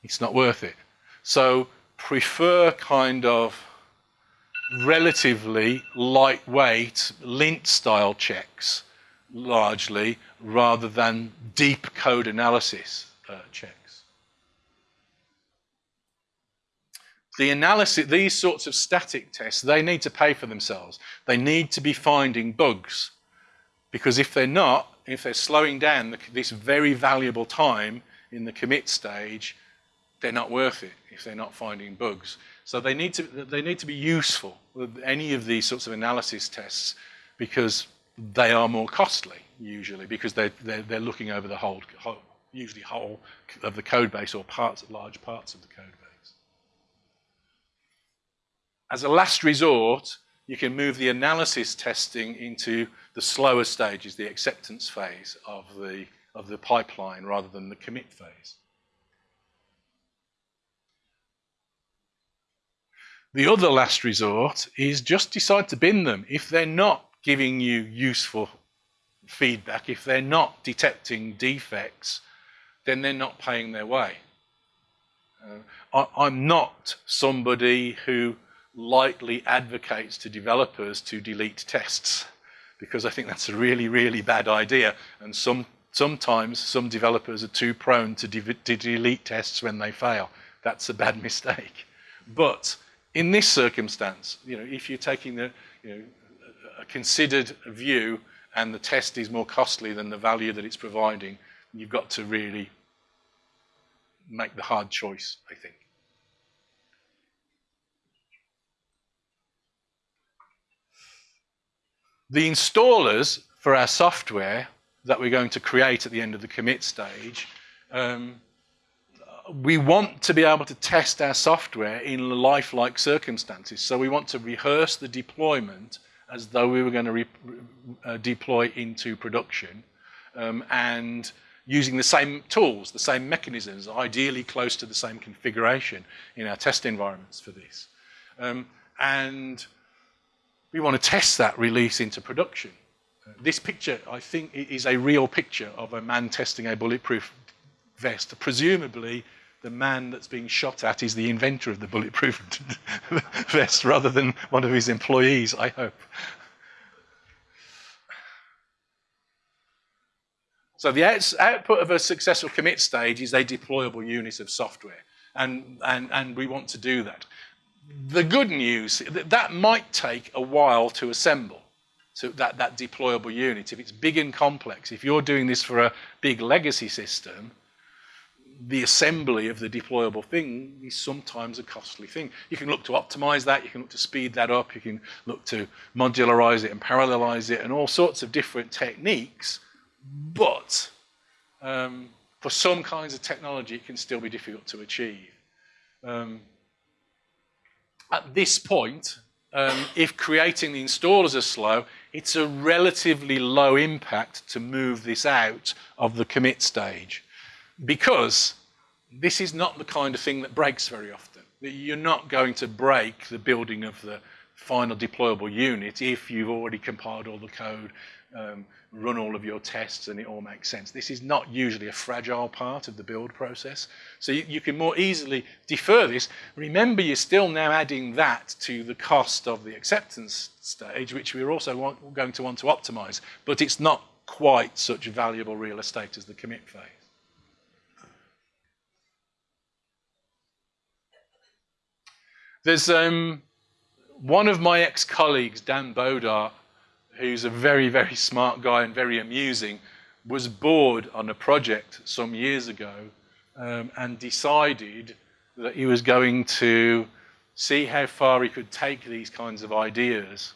it's not worth it. So prefer kind of relatively lightweight lint style checks largely rather than deep code analysis Uh, checks. The analysis, these sorts of static tests, they need to pay for themselves. They need to be finding bugs because if they're not, if they're slowing down the, this very valuable time in the commit stage, they're not worth it if they're not finding bugs. So they need to, they need to be useful any of these sorts of analysis tests because they are more costly usually because they're, they're, they're looking over the whole, whole, usually whole of the code base or parts, large parts of the code base. As a last resort, you can move the analysis testing into the slower stages, the acceptance phase of the, of the pipeline rather than the commit phase. The other last resort is just decide to bin them. If they're not giving you useful feedback, if they're not detecting defects, then they're not paying their way. Uh, I, am not somebody who lightly advocates to developers to delete tests because I think that's a really, really bad idea. And some, sometimes some developers are too prone to, de to delete tests when they fail. That's a bad [LAUGHS] mistake. But in this circumstance, you know, if you're taking the, you know, a considered view and the test is more costly than the value that it's providing, you've got to really make the hard choice, I think. The installers for our software that we're going to create at the end of the commit stage, um, we want to be able to test our software in lifelike circumstances. So we want to rehearse the deployment as though we were going to uh, deploy into production um, and using the same tools, the same mechanisms, ideally close to the same configuration in our test environments for this. Um, and we want to test that release into production. Uh, this picture, I think, is a real picture of a man testing a bulletproof vest. Presumably, the man that's being shot at is the inventor of the bulletproof [LAUGHS] vest rather than one of his employees, I hope. So the output of a successful commit stage is a deployable unit of software. And, and, and we want to do that. The good news, that might take a while to assemble, so that, that deployable unit. If it's big and complex, if you're doing this for a big legacy system, the assembly of the deployable thing is sometimes a costly thing. You can look to optimize that, you can look to speed that up, you can look to modularize it and parallelize it and all sorts of different techniques but um, for some kinds of technology, it can still be difficult to achieve. Um, at this point, um, if creating the installers are slow, it's a relatively low impact to move this out of the commit stage because this is not the kind of thing that breaks very often. You're not going to break the building of the final deployable unit if you've already compiled all the code, um, run all of your tests and it all makes sense. This is not usually a fragile part of the build process. So you, you, can more easily defer this. Remember, you're still now adding that to the cost of the acceptance stage, which we're also want, going to want to optimize. But it's not quite such valuable real estate as the commit phase. There's um, one of my ex-colleagues, Dan Bodart, who's a very, very smart guy and very amusing, was bored on a project some years ago um, and decided that he was going to see how far he could take these kinds of ideas.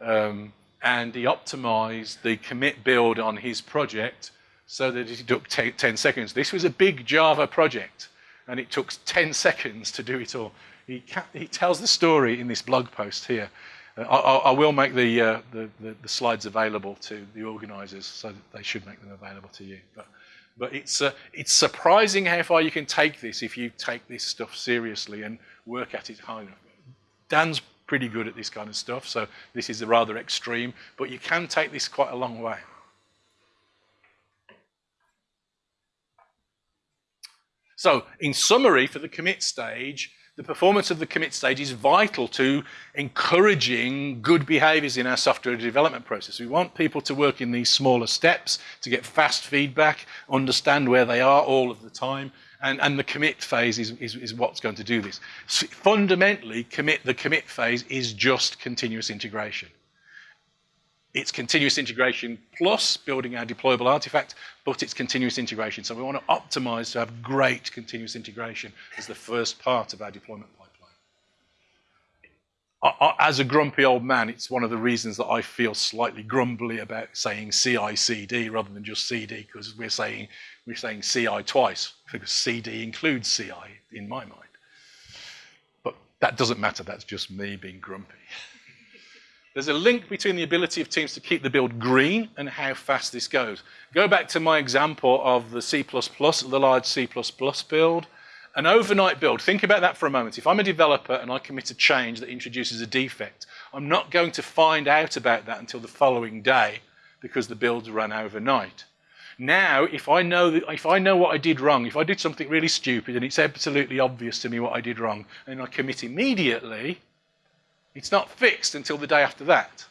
Um, and he optimized the commit build on his project so that it took 10 seconds. This was a big Java project, and it took 10 seconds to do it all. He, he tells the story in this blog post here. I, I, will make the, uh, the, the, the, slides available to the organisers, so they should make them available to you. But, but it's, uh, it's surprising how far you can take this if you take this stuff seriously and work at it hard enough. Dan's pretty good at this kind of stuff, so this is rather extreme, but you can take this quite a long way. So in summary, for the commit stage, the performance of the commit stage is vital to encouraging good behaviors in our software development process. We want people to work in these smaller steps to get fast feedback, understand where they are all of the time, and, and the commit phase is, is, is what's going to do this. So fundamentally, commit, the commit phase is just continuous integration. It's continuous integration plus building our deployable artifact, but it's continuous integration. So we want to optimize to have great continuous integration as the first part of our deployment pipeline. As a grumpy old man, it's one of the reasons that I feel slightly grumbly about saying CI/CD rather than just CD, because we're saying we're saying CI twice, because CD includes CI in my mind. But that doesn't matter. That's just me being grumpy. [LAUGHS] There's a link between the ability of teams to keep the build green and how fast this goes. Go back to my example of the C++, the large C++ build. An overnight build, think about that for a moment. If I'm a developer and I commit a change that introduces a defect, I'm not going to find out about that until the following day because the builds run overnight. Now, if I know that, if I know what I did wrong, if I did something really stupid and it's absolutely obvious to me what I did wrong, and I commit immediately, it's not fixed until the day after that.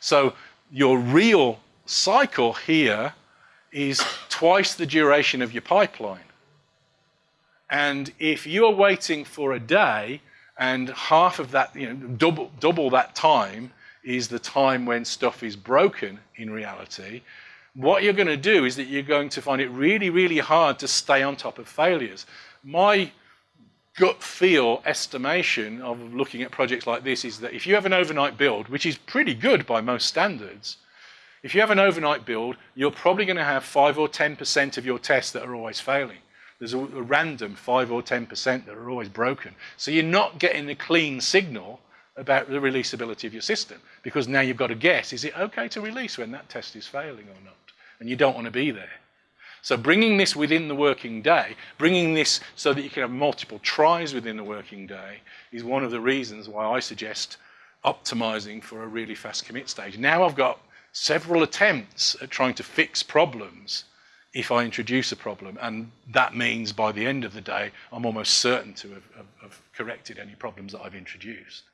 So your real cycle here is twice the duration of your pipeline. And if you're waiting for a day and half of that, you know, double, double that time is the time when stuff is broken in reality, what you're going to do is that you're going to find it really, really hard to stay on top of failures. My gut feel estimation of looking at projects like this is that if you have an overnight build, which is pretty good by most standards, if you have an overnight build, you're probably going to have 5 or 10% of your tests that are always failing. There's a, a random 5 or 10% that are always broken. So you're not getting a clean signal about the releasability of your system because now you've got to guess, is it okay to release when that test is failing or not? And you don't want to be there. So bringing this within the working day, bringing this so that you can have multiple tries within the working day is one of the reasons why I suggest optimizing for a really fast commit stage. Now I've got several attempts at trying to fix problems if I introduce a problem, and that means by the end of the day, I'm almost certain to have, have, have corrected any problems that I've introduced.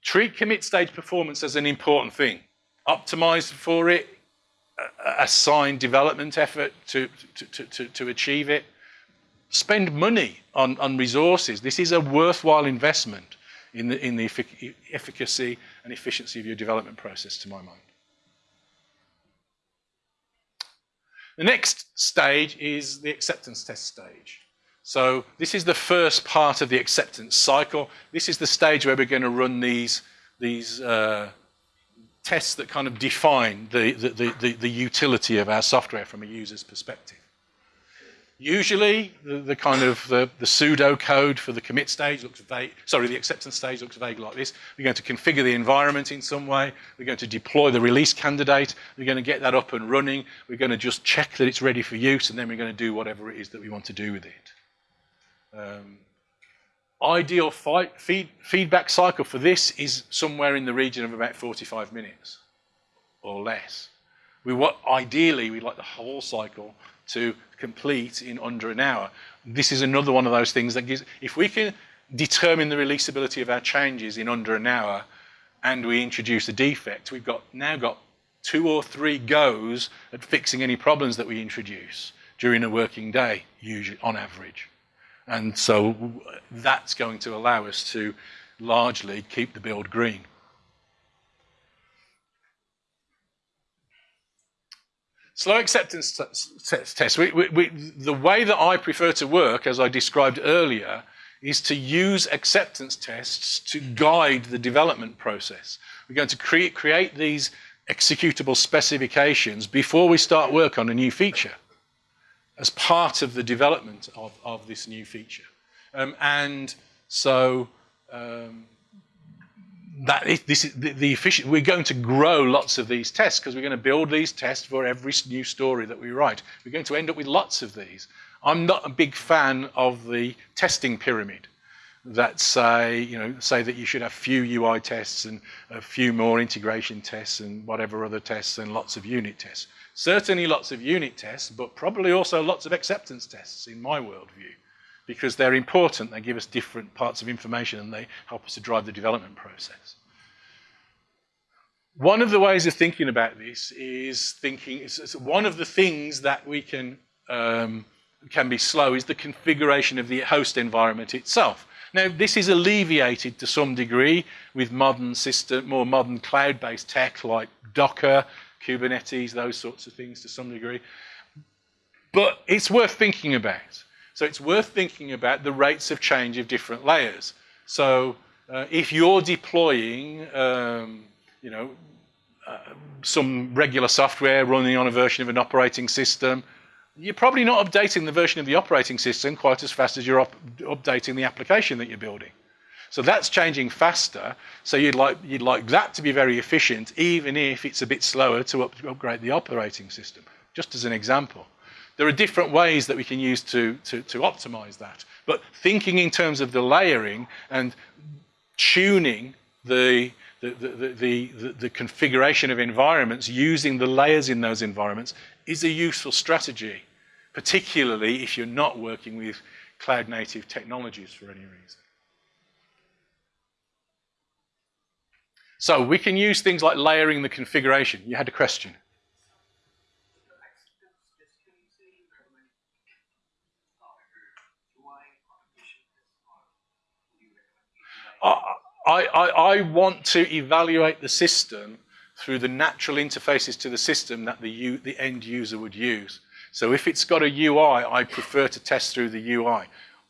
Treat commit stage performance as an important thing. Optimize for it, assign development effort to, to, to, to, achieve it. Spend money on, on resources. This is a worthwhile investment in the, in the effic efficacy and efficiency of your development process, to my mind. The next stage is the acceptance test stage. So this is the first part of the acceptance cycle. This is the stage where we're going to run these, these uh, tests that kind of define the, the, the, the, utility of our software from a user's perspective. Usually, the, the kind of the, the pseudo code for the commit stage looks vague. Sorry, the acceptance stage looks vague like this. We're going to configure the environment in some way. We're going to deploy the release candidate. We're going to get that up and running. We're going to just check that it's ready for use, and then we're going to do whatever it is that we want to do with it. Um, ideal fight, feed, feedback cycle for this is somewhere in the region of about 45 minutes or less. We want, ideally, we'd like the whole cycle to complete in under an hour. This is another one of those things that gives, if we can determine the releasability of our changes in under an hour and we introduce a defect, we've got now got two or three goes at fixing any problems that we introduce during a working day, usually on average. And so that's going to allow us to largely keep the build green. Slow acceptance test. We, we, we, the way that I prefer to work, as I described earlier, is to use acceptance tests to guide the development process. We're going to create, create these executable specifications before we start work on a new feature as part of the development of, of this new feature. Um, and so um, that is, this is the, the efficient, we're going to grow lots of these tests because we're going to build these tests for every new story that we write. We're going to end up with lots of these. I'm not a big fan of the testing pyramid that say, you know, say that you should have few UI tests and a few more integration tests and whatever other tests and lots of unit tests. Certainly lots of unit tests, but probably also lots of acceptance tests in my worldview because they're important. They give us different parts of information and they help us to drive the development process. One of the ways of thinking about this is thinking, it's, one of the things that we can, um, can be slow is the configuration of the host environment itself. Now, this is alleviated to some degree with modern system, more modern cloud-based tech like Docker, Kubernetes, those sorts of things to some degree. But it's worth thinking about. So it's worth thinking about the rates of change of different layers. So uh, if you're deploying, um, you know, uh, some regular software running on a version of an operating system, you're probably not updating the version of the operating system quite as fast as you're up updating the application that you're building. So that's changing faster. So you'd like, you'd like that to be very efficient, even if it's a bit slower to up upgrade the operating system, just as an example. there are different ways that we can use to, to, to optimize that. But thinking in terms of the layering and tuning the, the, the, the, the, configuration of environments using the layers in those environments is a useful strategy, particularly if you're not working with cloud native technologies for any reason. So we can use things like layering the configuration. You had a question. I, I, I want to evaluate the system through the natural interfaces to the system that the, the end user would use. So if it's got a UI, I prefer to test through the UI.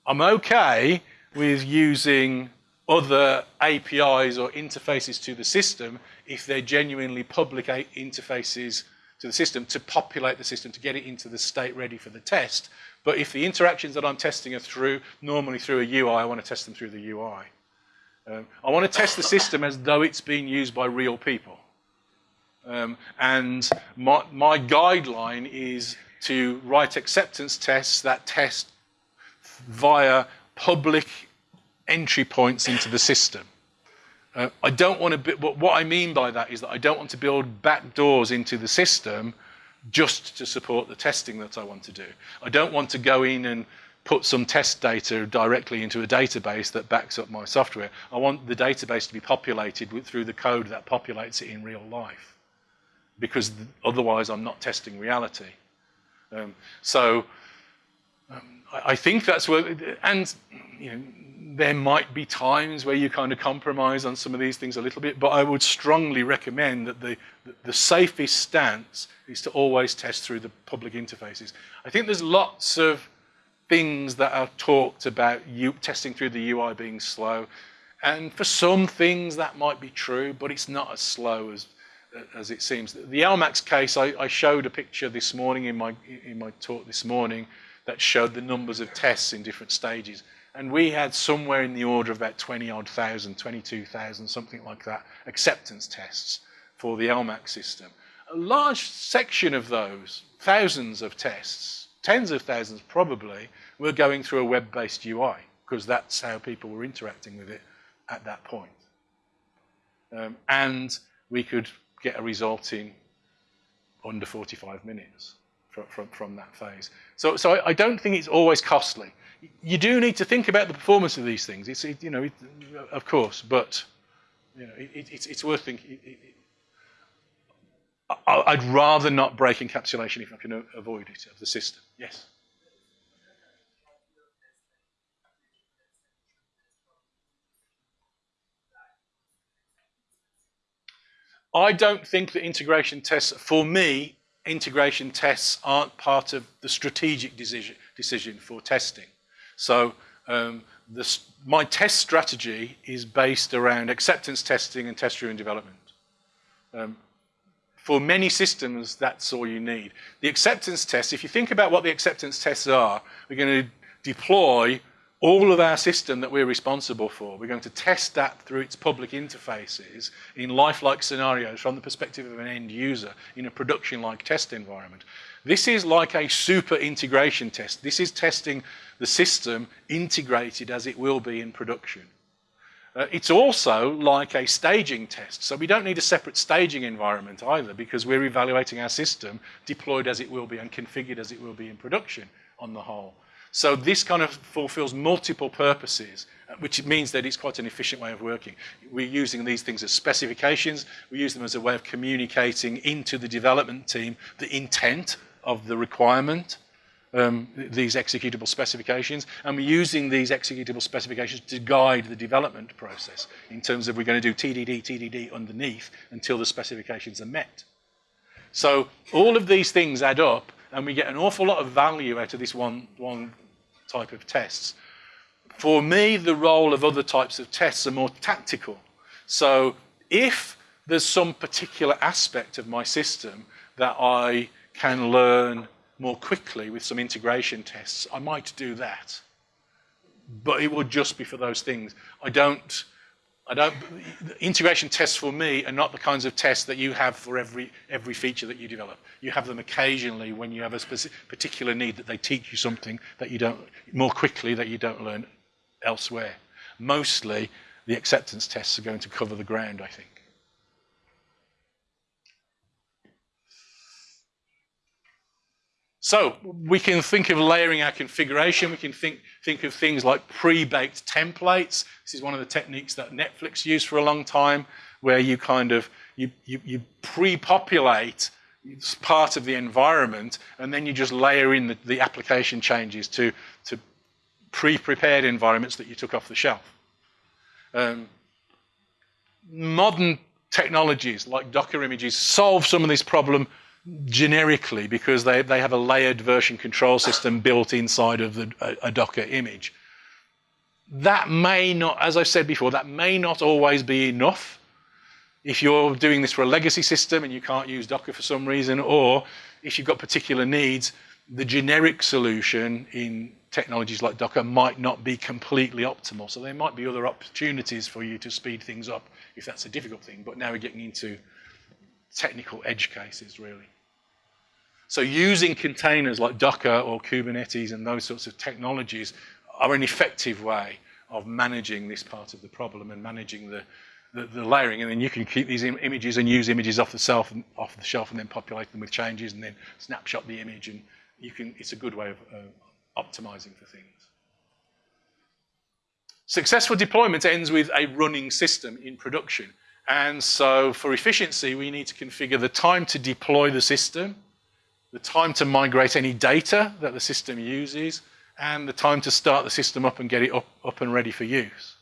I'm okay with using other APIs or interfaces to the system if they're genuinely public interfaces to the system to populate the system, to get it into the state ready for the test. But if the interactions that I'm testing are through, normally through a UI, I want to test them through the UI. Um, I want to test the system as though it's being used by real people. Um, and my, my guideline is to write acceptance tests that test via public entry points into the system. Uh, I don't want to, what I mean by that is that I don't want to build back doors into the system just to support the testing that I want to do. I don't want to go in and put some test data directly into a database that backs up my software. I want the database to be populated with, through the code that populates it in real life because otherwise I'm not testing reality. Um, so um, I, I, think that's where, and you know, there might be times where you kind of compromise on some of these things a little bit, but I would strongly recommend that the, the safest stance is to always test through the public interfaces. I think there's lots of things that are talked about you testing through the UI being slow. And for some things that might be true, but it's not as slow as, as it seems. The LMAX case, I, I showed a picture this morning in my, in my talk this morning that showed the numbers of tests in different stages. And we had somewhere in the order of about 20 odd thousand, 22,000, something like that, acceptance tests for the LMAX system. A large section of those, thousands of tests, tens of thousands probably, were going through a web-based UI because that's how people were interacting with it at that point. Um, and we could get a result in under 45 minutes from, from, from that phase. So, so I, don't think it's always costly. You do need to think about the performance of these things. It's, it, you know, it, of course, but you know, it, it's, it's worth thinking. I'd rather not break encapsulation if I can avoid it of the system. Yes. I don't think that integration tests, for me, integration tests aren't part of the strategic decision, decision for testing. So um, my test strategy is based around acceptance testing and test-driven development. Um, for many systems, that's all you need. The acceptance tests, if you think about what the acceptance tests are, we're going to deploy all of our system that we're responsible for. We're going to test that through its public interfaces in lifelike scenarios from the perspective of an end user in a production-like test environment. This is like a super integration test. This is testing the system integrated as it will be in production. Uh, it's also like a staging test. So we don't need a separate staging environment either because we're evaluating our system deployed as it will be and configured as it will be in production on the whole. So this kind of fulfills multiple purposes, uh, which means that it's quite an efficient way of working. We're using these things as specifications. We use them as a way of communicating into the development team the intent of the requirement um, these executable specifications, and we're using these executable specifications to guide the development process in terms of we're going to do TDD, TDD underneath until the specifications are met. So all of these things add up, and we get an awful lot of value out of this one, one type of tests. For me, the role of other types of tests are more tactical. So if there's some particular aspect of my system that I can learn more quickly with some integration tests, I might do that. But it would just be for those things. I don't, I don't, integration tests for me are not the kinds of tests that you have for every, every feature that you develop. You have them occasionally when you have a specific, particular need that they teach you something that you don't, more quickly that you don't learn elsewhere. Mostly, the acceptance tests are going to cover the ground, I think. So we can think of layering our configuration. We can think, think of things like pre-baked templates. This is one of the techniques that Netflix used for a long time, where you kind of, you, you, you pre-populate part of the environment, and then you just layer in the, the application changes to, to pre-prepared environments that you took off the shelf. Um, modern technologies like Docker images solve some of this problem generically because they, they have a layered version control system built inside of the, a, a Docker image. That may not, as I've said before, that may not always be enough if you're doing this for a legacy system and you can't use Docker for some reason, or if you've got particular needs, the generic solution in technologies like Docker might not be completely optimal. So there might be other opportunities for you to speed things up if that's a difficult thing. But now we're getting into technical edge cases, really. So using containers like Docker or Kubernetes and those sorts of technologies are an effective way of managing this part of the problem and managing the, the, the layering. And then you can keep these Im images and use images off the, shelf and, off the shelf and then populate them with changes and then snapshot the image. And you can, it's a good way of uh, optimizing for things. Successful deployment ends with a running system in production. And so for efficiency, we need to configure the time to deploy the system, the time to migrate any data that the system uses, and the time to start the system up and get it up, up and ready for use.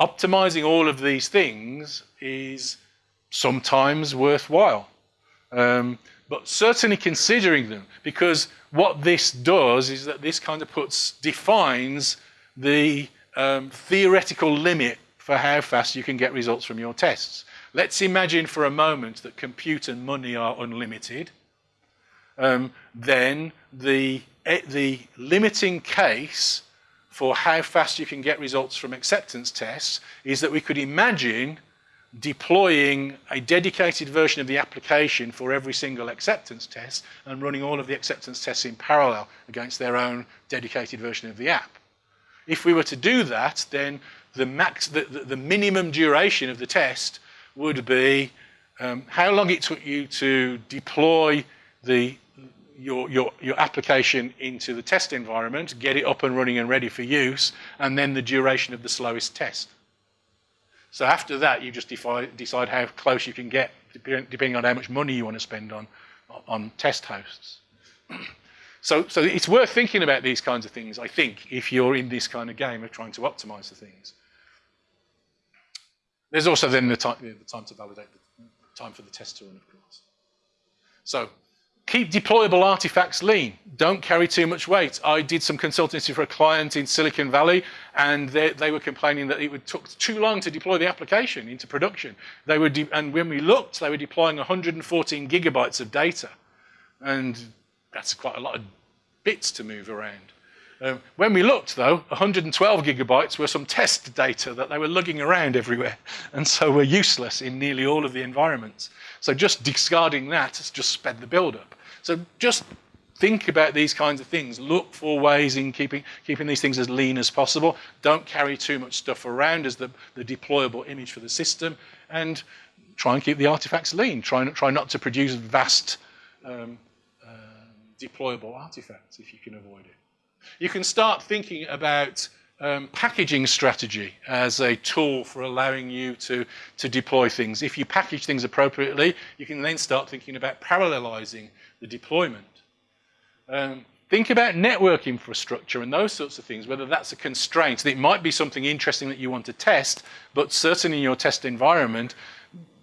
Optimizing all of these things is sometimes worthwhile, um, but certainly considering them, because what this does is that this kind of puts, defines the um, theoretical limit for how fast you can get results from your tests. Let's imagine for a moment that compute and money are unlimited. Um, then the, eh, the limiting case for how fast you can get results from acceptance tests is that we could imagine deploying a dedicated version of the application for every single acceptance test and running all of the acceptance tests in parallel against their own dedicated version of the app. If we were to do that, then the, max, the, the, the minimum duration of the test would be um, how long it took you to deploy the, your, your, your application into the test environment, get it up and running and ready for use, and then the duration of the slowest test. So after that, you just decide, decide how close you can get, depending on how much money you want to spend on, on test hosts. So, so it's worth thinking about these kinds of things, I think, if you're in this kind of game of trying to optimize the things. There's also then the time, the time to validate, the time for the test to run, of course. So keep deployable artifacts lean. Don't carry too much weight. I did some consultancy for a client in Silicon Valley, and they, they were complaining that it would took too long to deploy the application into production. They were and when we looked, they were deploying 114 gigabytes of data. And that's quite a lot of bits to move around. Um, when we looked, though, 112 gigabytes were some test data that they were lugging around everywhere, [LAUGHS] and so were useless in nearly all of the environments. So just discarding that has just sped the build up. So just think about these kinds of things. Look for ways in keeping, keeping these things as lean as possible. Don't carry too much stuff around as the, the deployable image for the system, and try and keep the artifacts lean. Try, try not to produce vast um, deployable artifacts if you can avoid it. You can start thinking about um, packaging strategy as a tool for allowing you to, to deploy things. If you package things appropriately, you can then start thinking about parallelizing the deployment. Um, think about network infrastructure and those sorts of things, whether that's a constraint. It might be something interesting that you want to test, but certainly in your test environment,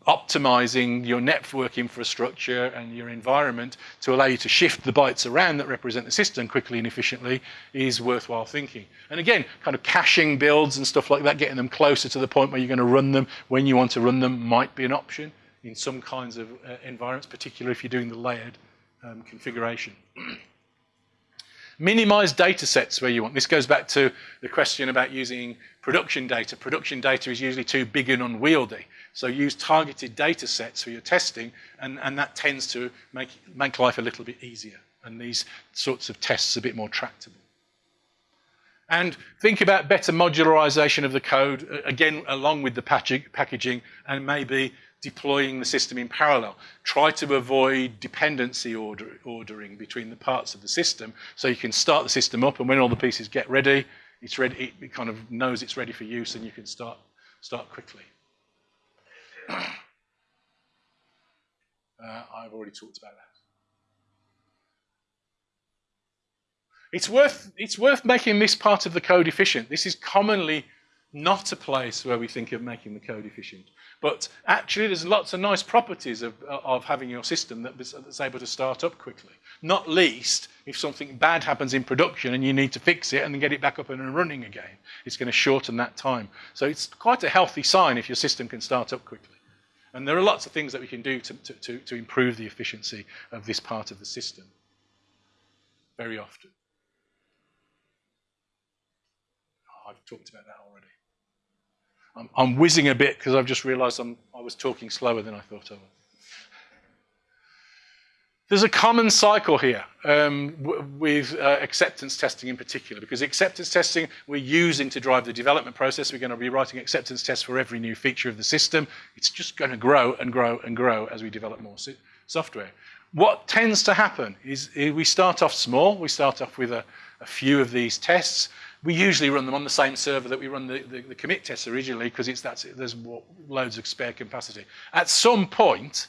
optimizing your network infrastructure and your environment to allow you to shift the bytes around that represent the system quickly and efficiently is worthwhile thinking. And again, kind of caching builds and stuff like that, getting them closer to the point where you're going to run them when you want to run them might be an option in some kinds of uh, environments, particularly if you're doing the layered um, configuration. [CLEARS THROAT] Minimize data sets where you want. This goes back to the question about using production data. Production data is usually too big and unwieldy. So use targeted data sets for your testing, and, and that tends to make, make life a little bit easier. And these sorts of tests a bit more tractable. And think about better modularization of the code, uh, again, along with the packaging, and maybe deploying the system in parallel. Try to avoid dependency order, ordering between the parts of the system so you can start the system up and when all the pieces get ready, it's ready, it kind of knows it's ready for use and you can start, start quickly. [CLEARS THROAT] uh, I've already talked about that. It's worth, it's worth making this part of the code efficient. This is commonly not a place where we think of making the code efficient. But actually, there's lots of nice properties of, of having your system that's able to start up quickly. Not least if something bad happens in production and you need to fix it and then get it back up and running again. It's going to shorten that time. So it's quite a healthy sign if your system can start up quickly. And there are lots of things that we can do to, to, to improve the efficiency of this part of the system very often. Oh, I've talked about that already. I'm, I'm whizzing a bit because I've just realized I'm, I was talking slower than I thought I would. There's a common cycle here um, with uh, acceptance testing in particular, because acceptance testing we're using to drive the development process. We're going to be writing acceptance tests for every new feature of the system. It's just going to grow and grow and grow as we develop more software. What tends to happen is we start off small. We start off with a, a few of these tests. We usually run them on the same server that we run the, the, the commit tests originally because there's loads of spare capacity. At some point,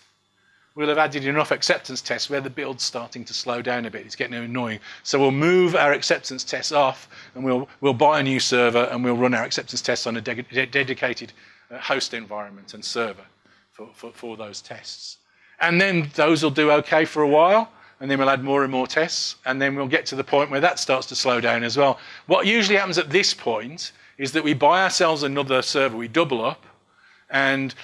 we'll have added enough acceptance tests where the build's starting to slow down a bit. It's getting annoying. So we'll move our acceptance tests off and we'll, we'll buy a new server and we'll run our acceptance tests on a de de dedicated uh, host environment and server for, for, for those tests. And then those will do okay for a while and then we'll add more and more tests, and then we'll get to the point where that starts to slow down as well. What usually happens at this point is that we buy ourselves another server, we double up, and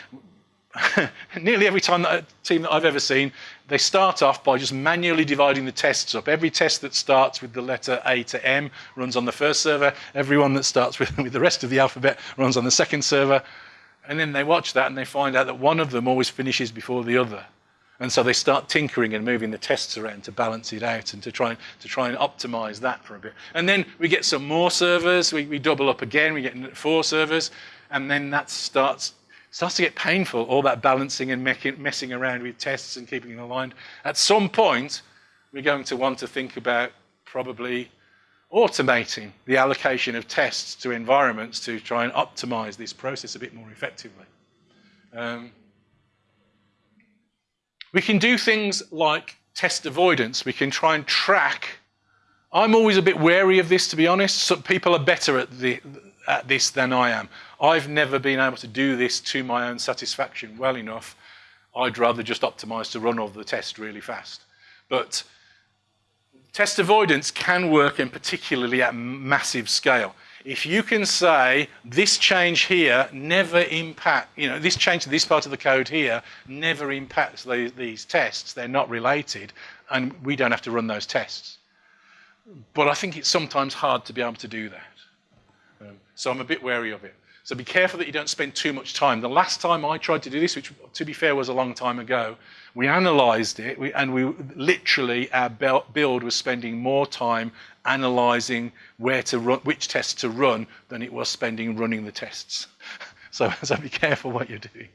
[LAUGHS] nearly every time that team that I've ever seen, they start off by just manually dividing the tests up. Every test that starts with the letter A to M runs on the first server. Everyone that starts [LAUGHS] with, with the rest of the alphabet runs on the second server. And then they watch that and they find out that one of them always finishes before the other. And so they start tinkering and moving the tests around to balance it out and to try, to try and optimize that for a bit. And then we get some more servers, we, we double up again, we get four servers, and then that starts, starts to get painful, all that balancing and messing around with tests and keeping them aligned. At some point, we're going to want to think about probably automating the allocation of tests to environments to try and optimize this process a bit more effectively. Um, we can do things like test avoidance. We can try and track. I'm always a bit wary of this, to be honest. Some people are better at, the, at this than I am. I've never been able to do this to my own satisfaction well enough. I'd rather just optimize to run all the test really fast. But test avoidance can work, and particularly at massive scale if you can say this change here never impact, you know, this change to this part of the code here never impacts the, these tests, they're not related, and we don't have to run those tests. But I think it's sometimes hard to be able to do that. So I'm a bit wary of it. So be careful that you don't spend too much time. The last time I tried to do this, which to be fair was a long time ago, we analyzed it we, and we literally, our build was spending more time analyzing where to run, which tests to run than it was spending running the tests. [LAUGHS] so, so be careful what you're doing.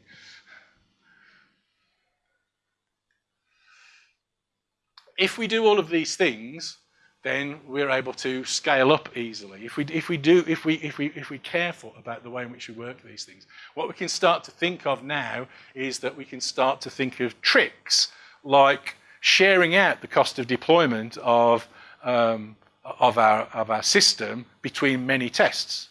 If we do all of these things, then we're able to scale up easily. If we, if we do, if we, if we, if we're careful about the way in which we work these things, what we can start to think of now is that we can start to think of tricks like sharing out the cost of deployment of, um, of, our, of our system between many tests.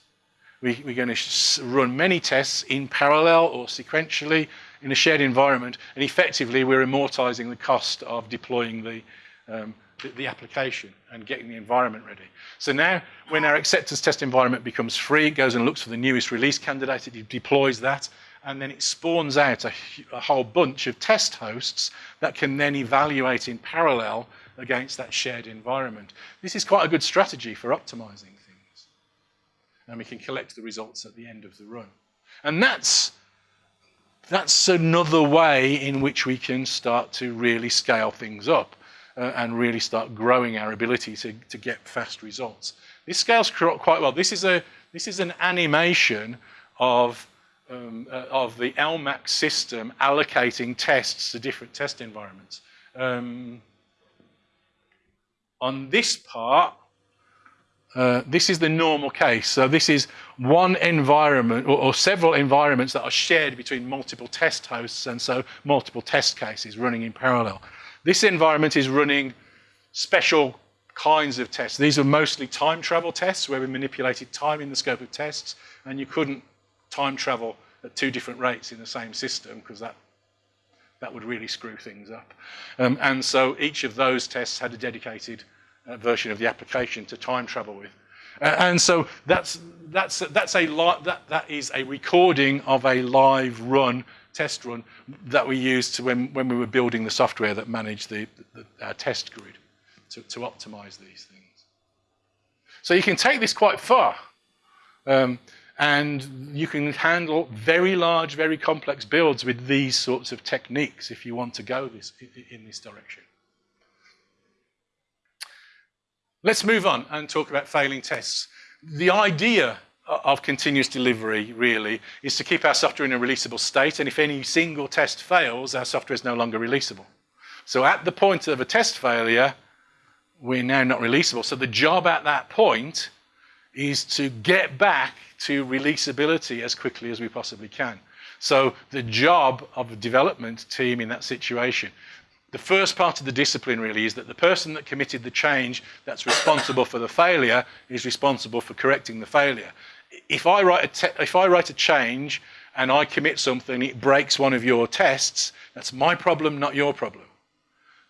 We, we're going to run many tests in parallel or sequentially in a shared environment, and effectively we're amortizing the cost of deploying the, um, the, the, application and getting the environment ready. So now when our acceptance test environment becomes free, it goes and looks for the newest release candidate, it deploys that, and then it spawns out a, a whole bunch of test hosts that can then evaluate in parallel against that shared environment. This is quite a good strategy for optimizing things. And we can collect the results at the end of the run. And that's, that's another way in which we can start to really scale things up uh, and really start growing our ability to, to get fast results. This scales quite well. This is, a, this is an animation of, um, uh, of the LMAX system allocating tests to different test environments. Um, on this part, uh, this is the normal case. So this is one environment or, or, several environments that are shared between multiple test hosts and so multiple test cases running in parallel. This environment is running special kinds of tests. These are mostly time travel tests where we manipulated time in the scope of tests and you couldn't time travel at two different rates in the same system because that that would really screw things up. Um, and so each of those tests had a dedicated uh, version of the application to time travel with. Uh, and so that's, that's, that's a that, that is a recording of a live run, test run, that we used to when, when we were building the software that managed the, the our test grid to, to optimize these things. So you can take this quite far. Um, and you can handle very large, very complex builds with these sorts of techniques if you want to go this, in this direction. Let's move on and talk about failing tests. The idea of continuous delivery, really, is to keep our software in a releasable state, and if any single test fails, our software is no longer releasable. So at the point of a test failure, we're now not releasable. So the job at that point is to get back to releasability as quickly as we possibly can. So the job of a development team in that situation, the first part of the discipline really is that the person that committed the change that's responsible for the failure is responsible for correcting the failure. If I write a, if I write a change and I commit something, it breaks one of your tests, that's my problem, not your problem.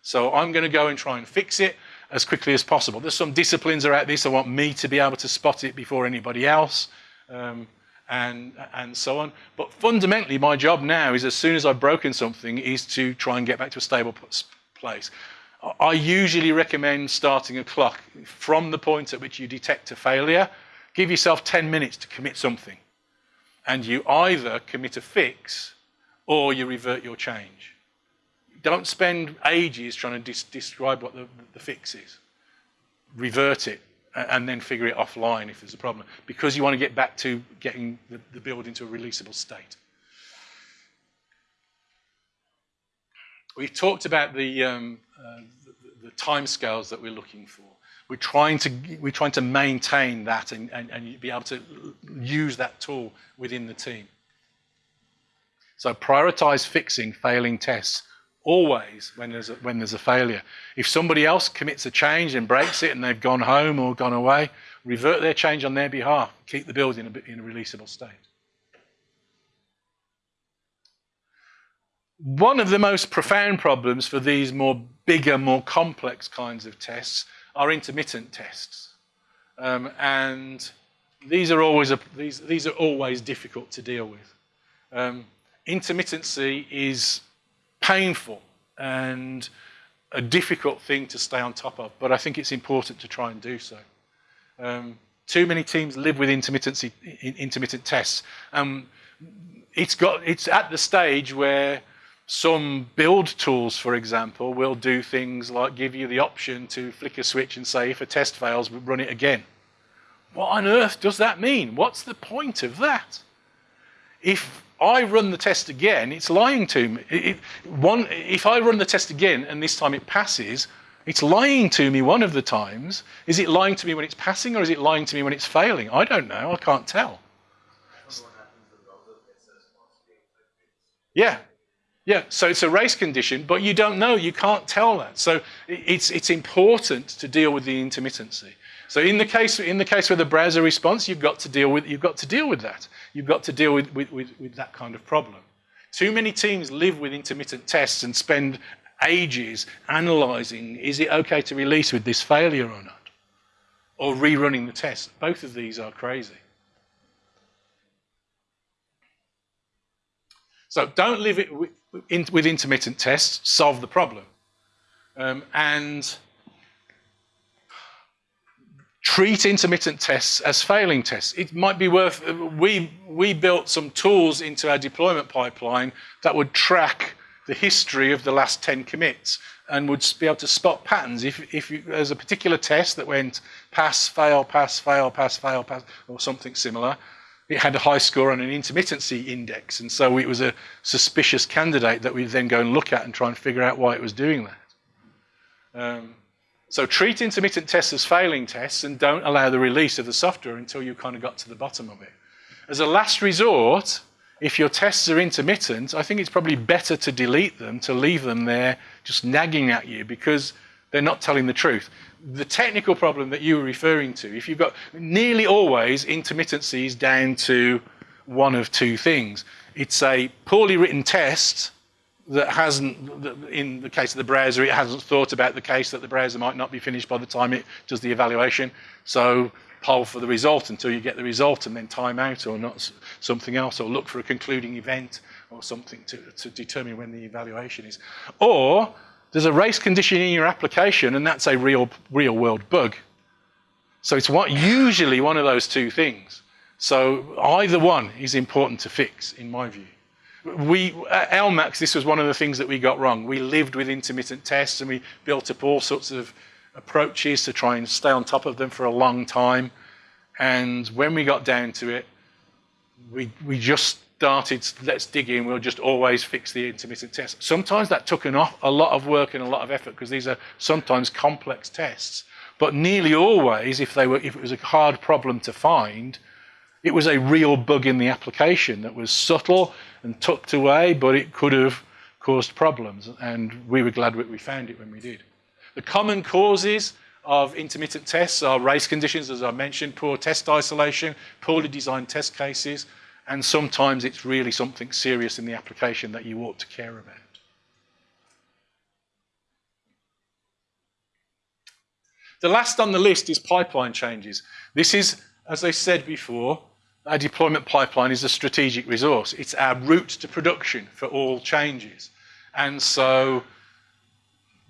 So I'm going to go and try and fix it as quickly as possible. There's some disciplines around this. I want me to be able to spot it before anybody else. Um, and, and so on. But fundamentally, my job now is as soon as I've broken something is to try and get back to a stable place. I usually recommend starting a clock from the point at which you detect a failure. Give yourself 10 minutes to commit something. And you either commit a fix or you revert your change don't spend ages trying to describe what the, the fix is. Revert it and then figure it offline if there's a problem, because you want to get back to getting the, the build into a releasable state. We've talked about the, um, uh, the, the timescales that we're looking for. We're trying to, we're trying to maintain that and, and, and be able to use that tool within the team. So prioritize fixing failing tests always when there's a, when there's a failure. If somebody else commits a change and breaks it and they've gone home or gone away, revert their change on their behalf. Keep the build in a, in a releasable state. One of the most profound problems for these more bigger, more complex kinds of tests are intermittent tests. Um, and these are always a, these, these are always difficult to deal with. Um, intermittency is painful and a difficult thing to stay on top of, but I think it's important to try and do so. Um, too many teams live with intermittency, intermittent tests. Um, it's, got, it's at the stage where some build tools, for example, will do things like give you the option to flick a switch and say, if a test fails, run it again. What on earth does that mean? What's the point of that? If I run the test again, it's lying to me. It, one, if I run the test again and this time it passes, it's lying to me one of the times. Is it lying to me when it's passing or is it lying to me when it's failing? I don't know. I can't tell. Yeah. Yeah, so it's a race condition, but you don't know, you can't tell that. So it's, it's important to deal with the intermittency. So in the case in the case with the browser response, you've got to deal with you've got to deal with that. You've got to deal with, with, with, with that kind of problem. Too many teams live with intermittent tests and spend ages analyzing is it okay to release with this failure or not? Or rerunning the test. Both of these are crazy. So don't live it with, in, with intermittent tests, solve the problem. Um, and treat intermittent tests as failing tests. It might be worth, we, we built some tools into our deployment pipeline that would track the history of the last 10 commits and would be able to spot patterns. If, if you, there's a particular test that went pass, fail, pass, fail, pass, fail, pass, or something similar, it had a high score on an intermittency index. And so it was a suspicious candidate that we then go and look at and try and figure out why it was doing that. Um, so treat intermittent tests as failing tests and don't allow the release of the software until you kind of got to the bottom of it. As a last resort, if your tests are intermittent, I think it's probably better to delete them, to leave them there just nagging at you because they're not telling the truth. The technical problem that you were referring to, if you've got nearly always intermittencies down to one of two things. It's a poorly written test that hasn't, in the case of the browser, it hasn't thought about the case that the browser might not be finished by the time it does the evaluation. So poll for the result until you get the result and then time out or not something else or look for a concluding event or something to, to determine when the evaluation is. Or there's a race condition in your application and that's a real, real world bug. So it's what, usually one of those two things. So either one is important to fix in my view we at LMAX, this was one of the things that we got wrong. We lived with intermittent tests and we built up all sorts of approaches to try and stay on top of them for a long time. And when we got down to it, we, we just started, let's dig in, we'll just always fix the intermittent test. Sometimes that took an off, a lot of work and a lot of effort because these are sometimes complex tests. But nearly always, if, they were, if it was a hard problem to find, it was a real bug in the application that was subtle and tucked away, but it could have caused problems. And we were glad we found it when we did. The common causes of intermittent tests are race conditions, as I mentioned, poor test isolation, poorly designed test cases, and sometimes it's really something serious in the application that you ought to care about. The last on the list is pipeline changes. This is, as I said before, our deployment pipeline is a strategic resource. It's our route to production for all changes. And so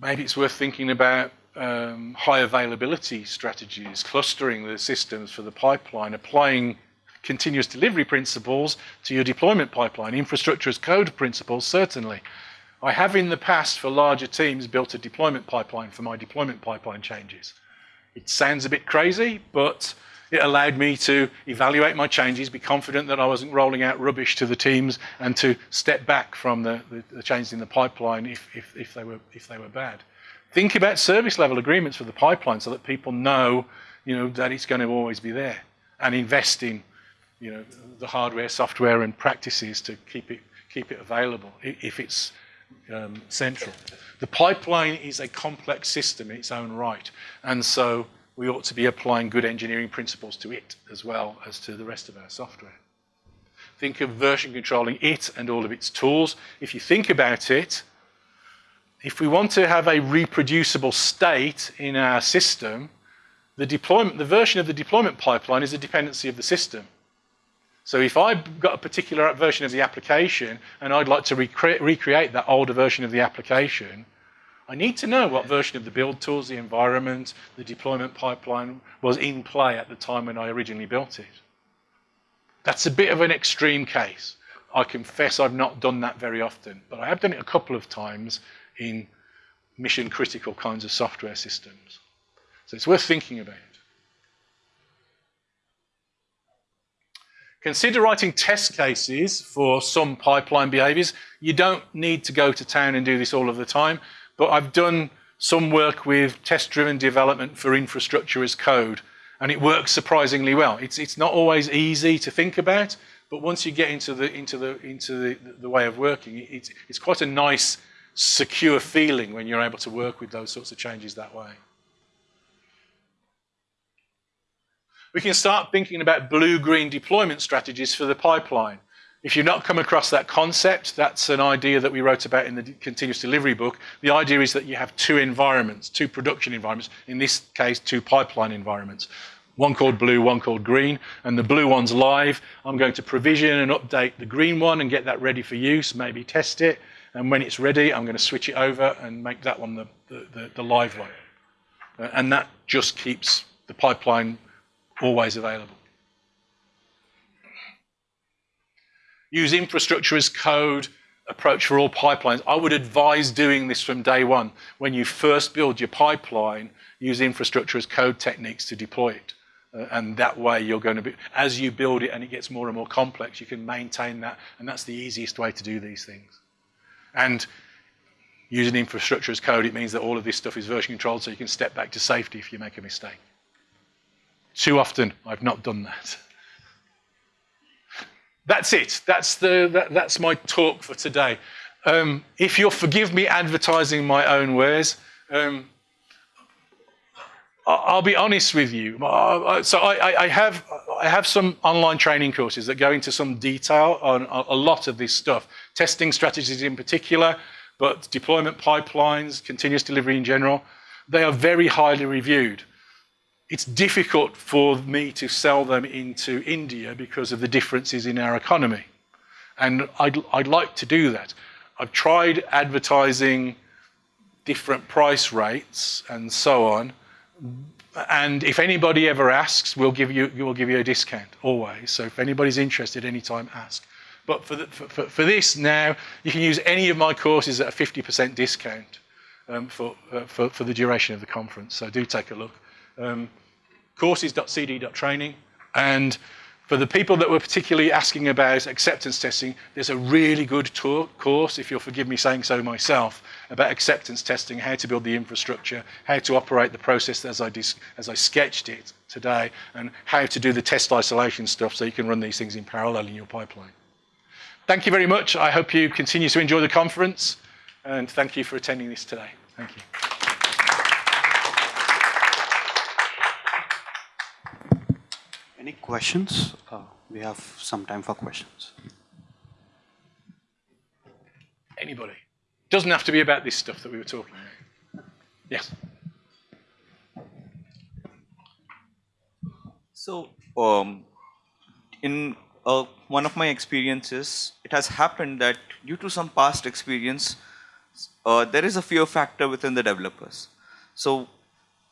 maybe it's worth thinking about um, high availability strategies, clustering the systems for the pipeline, applying continuous delivery principles to your deployment pipeline, infrastructure as code principles, certainly. I have in the past for larger teams built a deployment pipeline for my deployment pipeline changes. It sounds a bit crazy, but it allowed me to evaluate my changes, be confident that I wasn't rolling out rubbish to the teams, and to step back from the, the, the changes in the pipeline if, if, if, they were, if they were bad. Think about service level agreements for the pipeline so that people know, you know that it's going to always be there, and invest in you know, the hardware, software, and practices to keep it, keep it available if it's um, central. The pipeline is a complex system in its own right, and so we ought to be applying good engineering principles to it as well as to the rest of our software. Think of version controlling it and all of its tools. If you think about it, if we want to have a reproducible state in our system, the deployment, the version of the deployment pipeline is a dependency of the system. So if I've got a particular version of the application and I'd like to recre recreate that older version of the application, I need to know what version of the build tools, the environment, the deployment pipeline was in play at the time when I originally built it. That's a bit of an extreme case. I confess I've not done that very often, but I have done it a couple of times in mission critical kinds of software systems. So it's worth thinking about. Consider writing test cases for some pipeline behaviors. You don't need to go to town and do this all of the time. But I've done some work with test-driven development for infrastructure as code, and it works surprisingly well. It's, it's not always easy to think about, but once you get into the, into the, into the, the way of working, it's, it's quite a nice, secure feeling when you're able to work with those sorts of changes that way. We can start thinking about blue-green deployment strategies for the pipeline. If you've not come across that concept, that's an idea that we wrote about in the continuous delivery book. The idea is that you have two environments, two production environments, in this case, two pipeline environments. One called blue, one called green, and the blue one's live. I'm going to provision and update the green one and get that ready for use, maybe test it, and when it's ready, I'm going to switch it over and make that one the, the, the, the live one. Uh, and that just keeps the pipeline always available. Use infrastructure as code approach for all pipelines. I would advise doing this from day one. When you first build your pipeline, use infrastructure as code techniques to deploy it. Uh, and that way you're going to be, as you build it and it gets more and more complex, you can maintain that. And that's the easiest way to do these things. And using infrastructure as code, it means that all of this stuff is version controlled so you can step back to safety if you make a mistake. Too often, I've not done that. [LAUGHS] That's it. That's, the, that, that's my talk for today. Um, if you'll forgive me advertising my own wares, um, I'll be honest with you. So I, I, have, I have some online training courses that go into some detail on a lot of this stuff, testing strategies in particular, but deployment pipelines, continuous delivery in general. They are very highly reviewed it's difficult for me to sell them into India because of the differences in our economy. And I'd, I'd like to do that. I've tried advertising different price rates and so on. And if anybody ever asks, we'll give you, we'll give you a discount, always. So if anybody's interested, anytime, ask. But for, the, for, for, this now, you can use any of my courses at a 50% discount um, for, uh, for, for the duration of the conference. So do take a look. Um, courses.cd.training. And for the people that were particularly asking about acceptance testing, there's a really good course, if you'll forgive me saying so myself, about acceptance testing, how to build the infrastructure, how to operate the process as I, as I sketched it today, and how to do the test isolation stuff so you can run these things in parallel in your pipeline. Thank you very much. I hope you continue to enjoy the conference, and thank you for attending this today. Thank you. Any questions? Uh, we have some time for questions. Anybody? Doesn't have to be about this stuff that we were talking about. Yes. So, um, in uh, one of my experiences, it has happened that due to some past experience, uh, there is a fear factor within the developers. So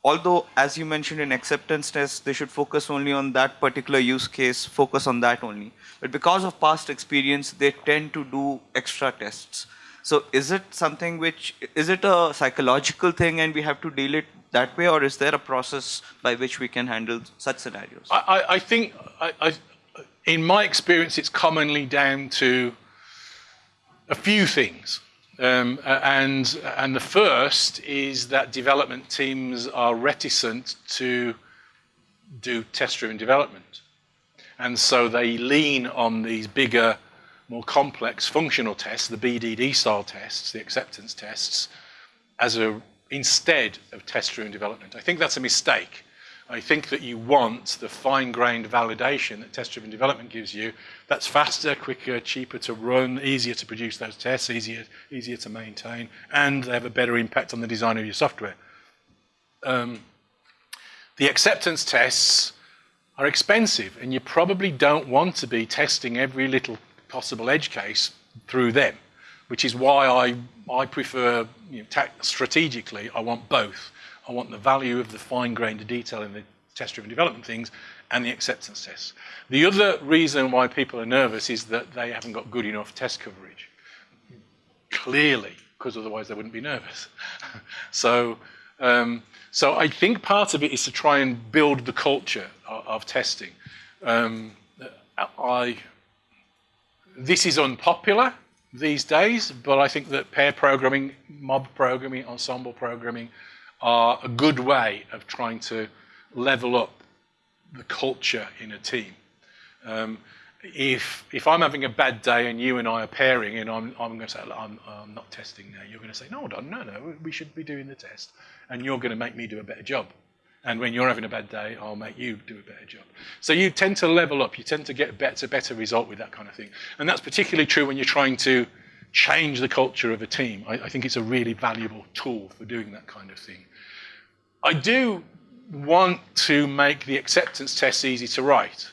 although as you mentioned in acceptance tests, they should focus only on that particular use case, focus on that only. But because of past experience, they tend to do extra tests. So is it something which, is it a psychological thing and we have to deal it that way or is there a process by which we can handle such scenarios? I, I think, I, I, in my experience, it's commonly down to a few things. Um, and, and the first is that development teams are reticent to do test-driven development. And so they lean on these bigger, more complex functional tests, the BDD style tests, the acceptance tests, as a instead of test-driven development. I think that's a mistake. I think that you want the fine-grained validation that test-driven development gives you. That's faster, quicker, cheaper to run, easier to produce those tests, easier, easier to maintain, and they have a better impact on the design of your software. Um, the acceptance tests are expensive, and you probably don't want to be testing every little possible edge case through them, which is why I, I prefer, you know, strategically, I want both. I want the value of the fine-grained detail in the test-driven development things and the acceptance tests. The other reason why people are nervous is that they haven't got good enough test coverage. Clearly, because otherwise they wouldn't be nervous. [LAUGHS] so, um, so I think part of it is to try and build the culture of, of testing. Um, I, this is unpopular these days, but I think that pair programming, mob programming, ensemble programming are a good way of trying to level up the culture in a team. Um, if if I'm having a bad day and you and I are pairing and I'm, I'm going to say, I'm, I'm not testing now, you're going to say, no, no, no, we should be doing the test. And you're going to make me do a better job. And when you're having a bad day, I'll make you do a better job. So you tend to level up. You tend to get a better, better result with that kind of thing. And that's particularly true when you're trying to change the culture of a team. I, I think it's a really valuable tool for doing that kind of thing. I do want to make the acceptance tests easy to write.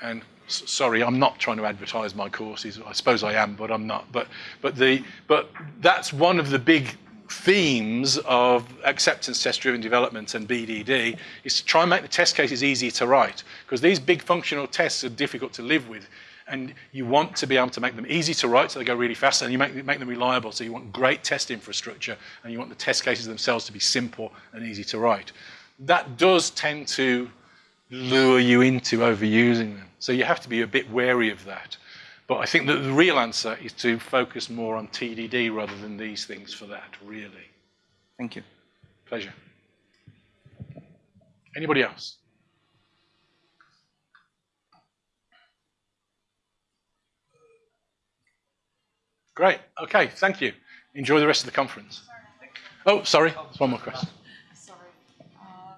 And sorry, I'm not trying to advertise my courses. I suppose I am, but I'm not. But, but, the, but that's one of the big themes of acceptance test driven development and BDD is to try and make the test cases easy to write because these big functional tests are difficult to live with and you want to be able to make them easy to write so they go really fast and you make, make them reliable so you want great test infrastructure and you want the test cases themselves to be simple and easy to write. That does tend to lure you into overusing them. So you have to be a bit wary of that. But I think that the real answer is to focus more on TDD rather than these things for that, really. Thank you. Pleasure. Anybody else? Great. Okay, thank you. Enjoy the rest of the conference. Oh, sorry. There's one more question. Sorry. Uh,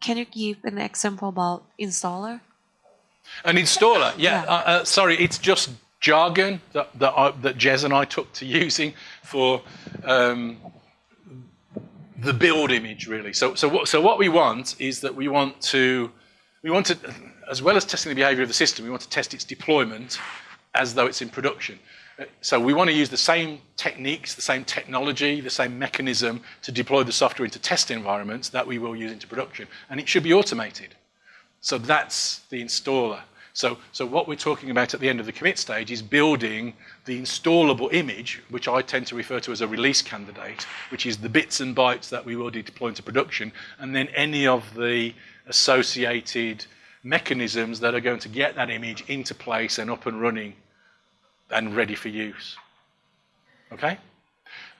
Can you give an example about installer? An installer, yeah. Yeah. Uh, uh, sorry, it's just jargon that that, I, that Jez and I took to using for um, the build image, really. So, so what so what we want is that we want to we want to, as well as testing the behaviour of the system, we want to test its deployment as though it's in production. So we want to use the same techniques, the same technology, the same mechanism to deploy the software into test environments that we will use into production, and it should be automated. So that's the installer. So, so what we're talking about at the end of the commit stage is building the installable image, which I tend to refer to as a release candidate, which is the bits and bytes that we will deploy into production, and then any of the associated mechanisms that are going to get that image into place and up and running and ready for use. Okay?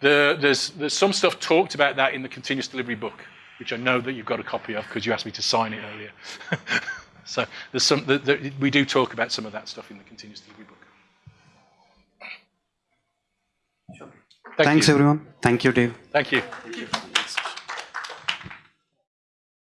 The, there's, there's some stuff talked about that in the continuous delivery book, which I know that you've got a copy of because you asked me to sign it earlier. [LAUGHS] so there's some, the, the, we do talk about some of that stuff in the continuous delivery book. Thank Thanks, you. everyone. Thank you, Dave. Thank you.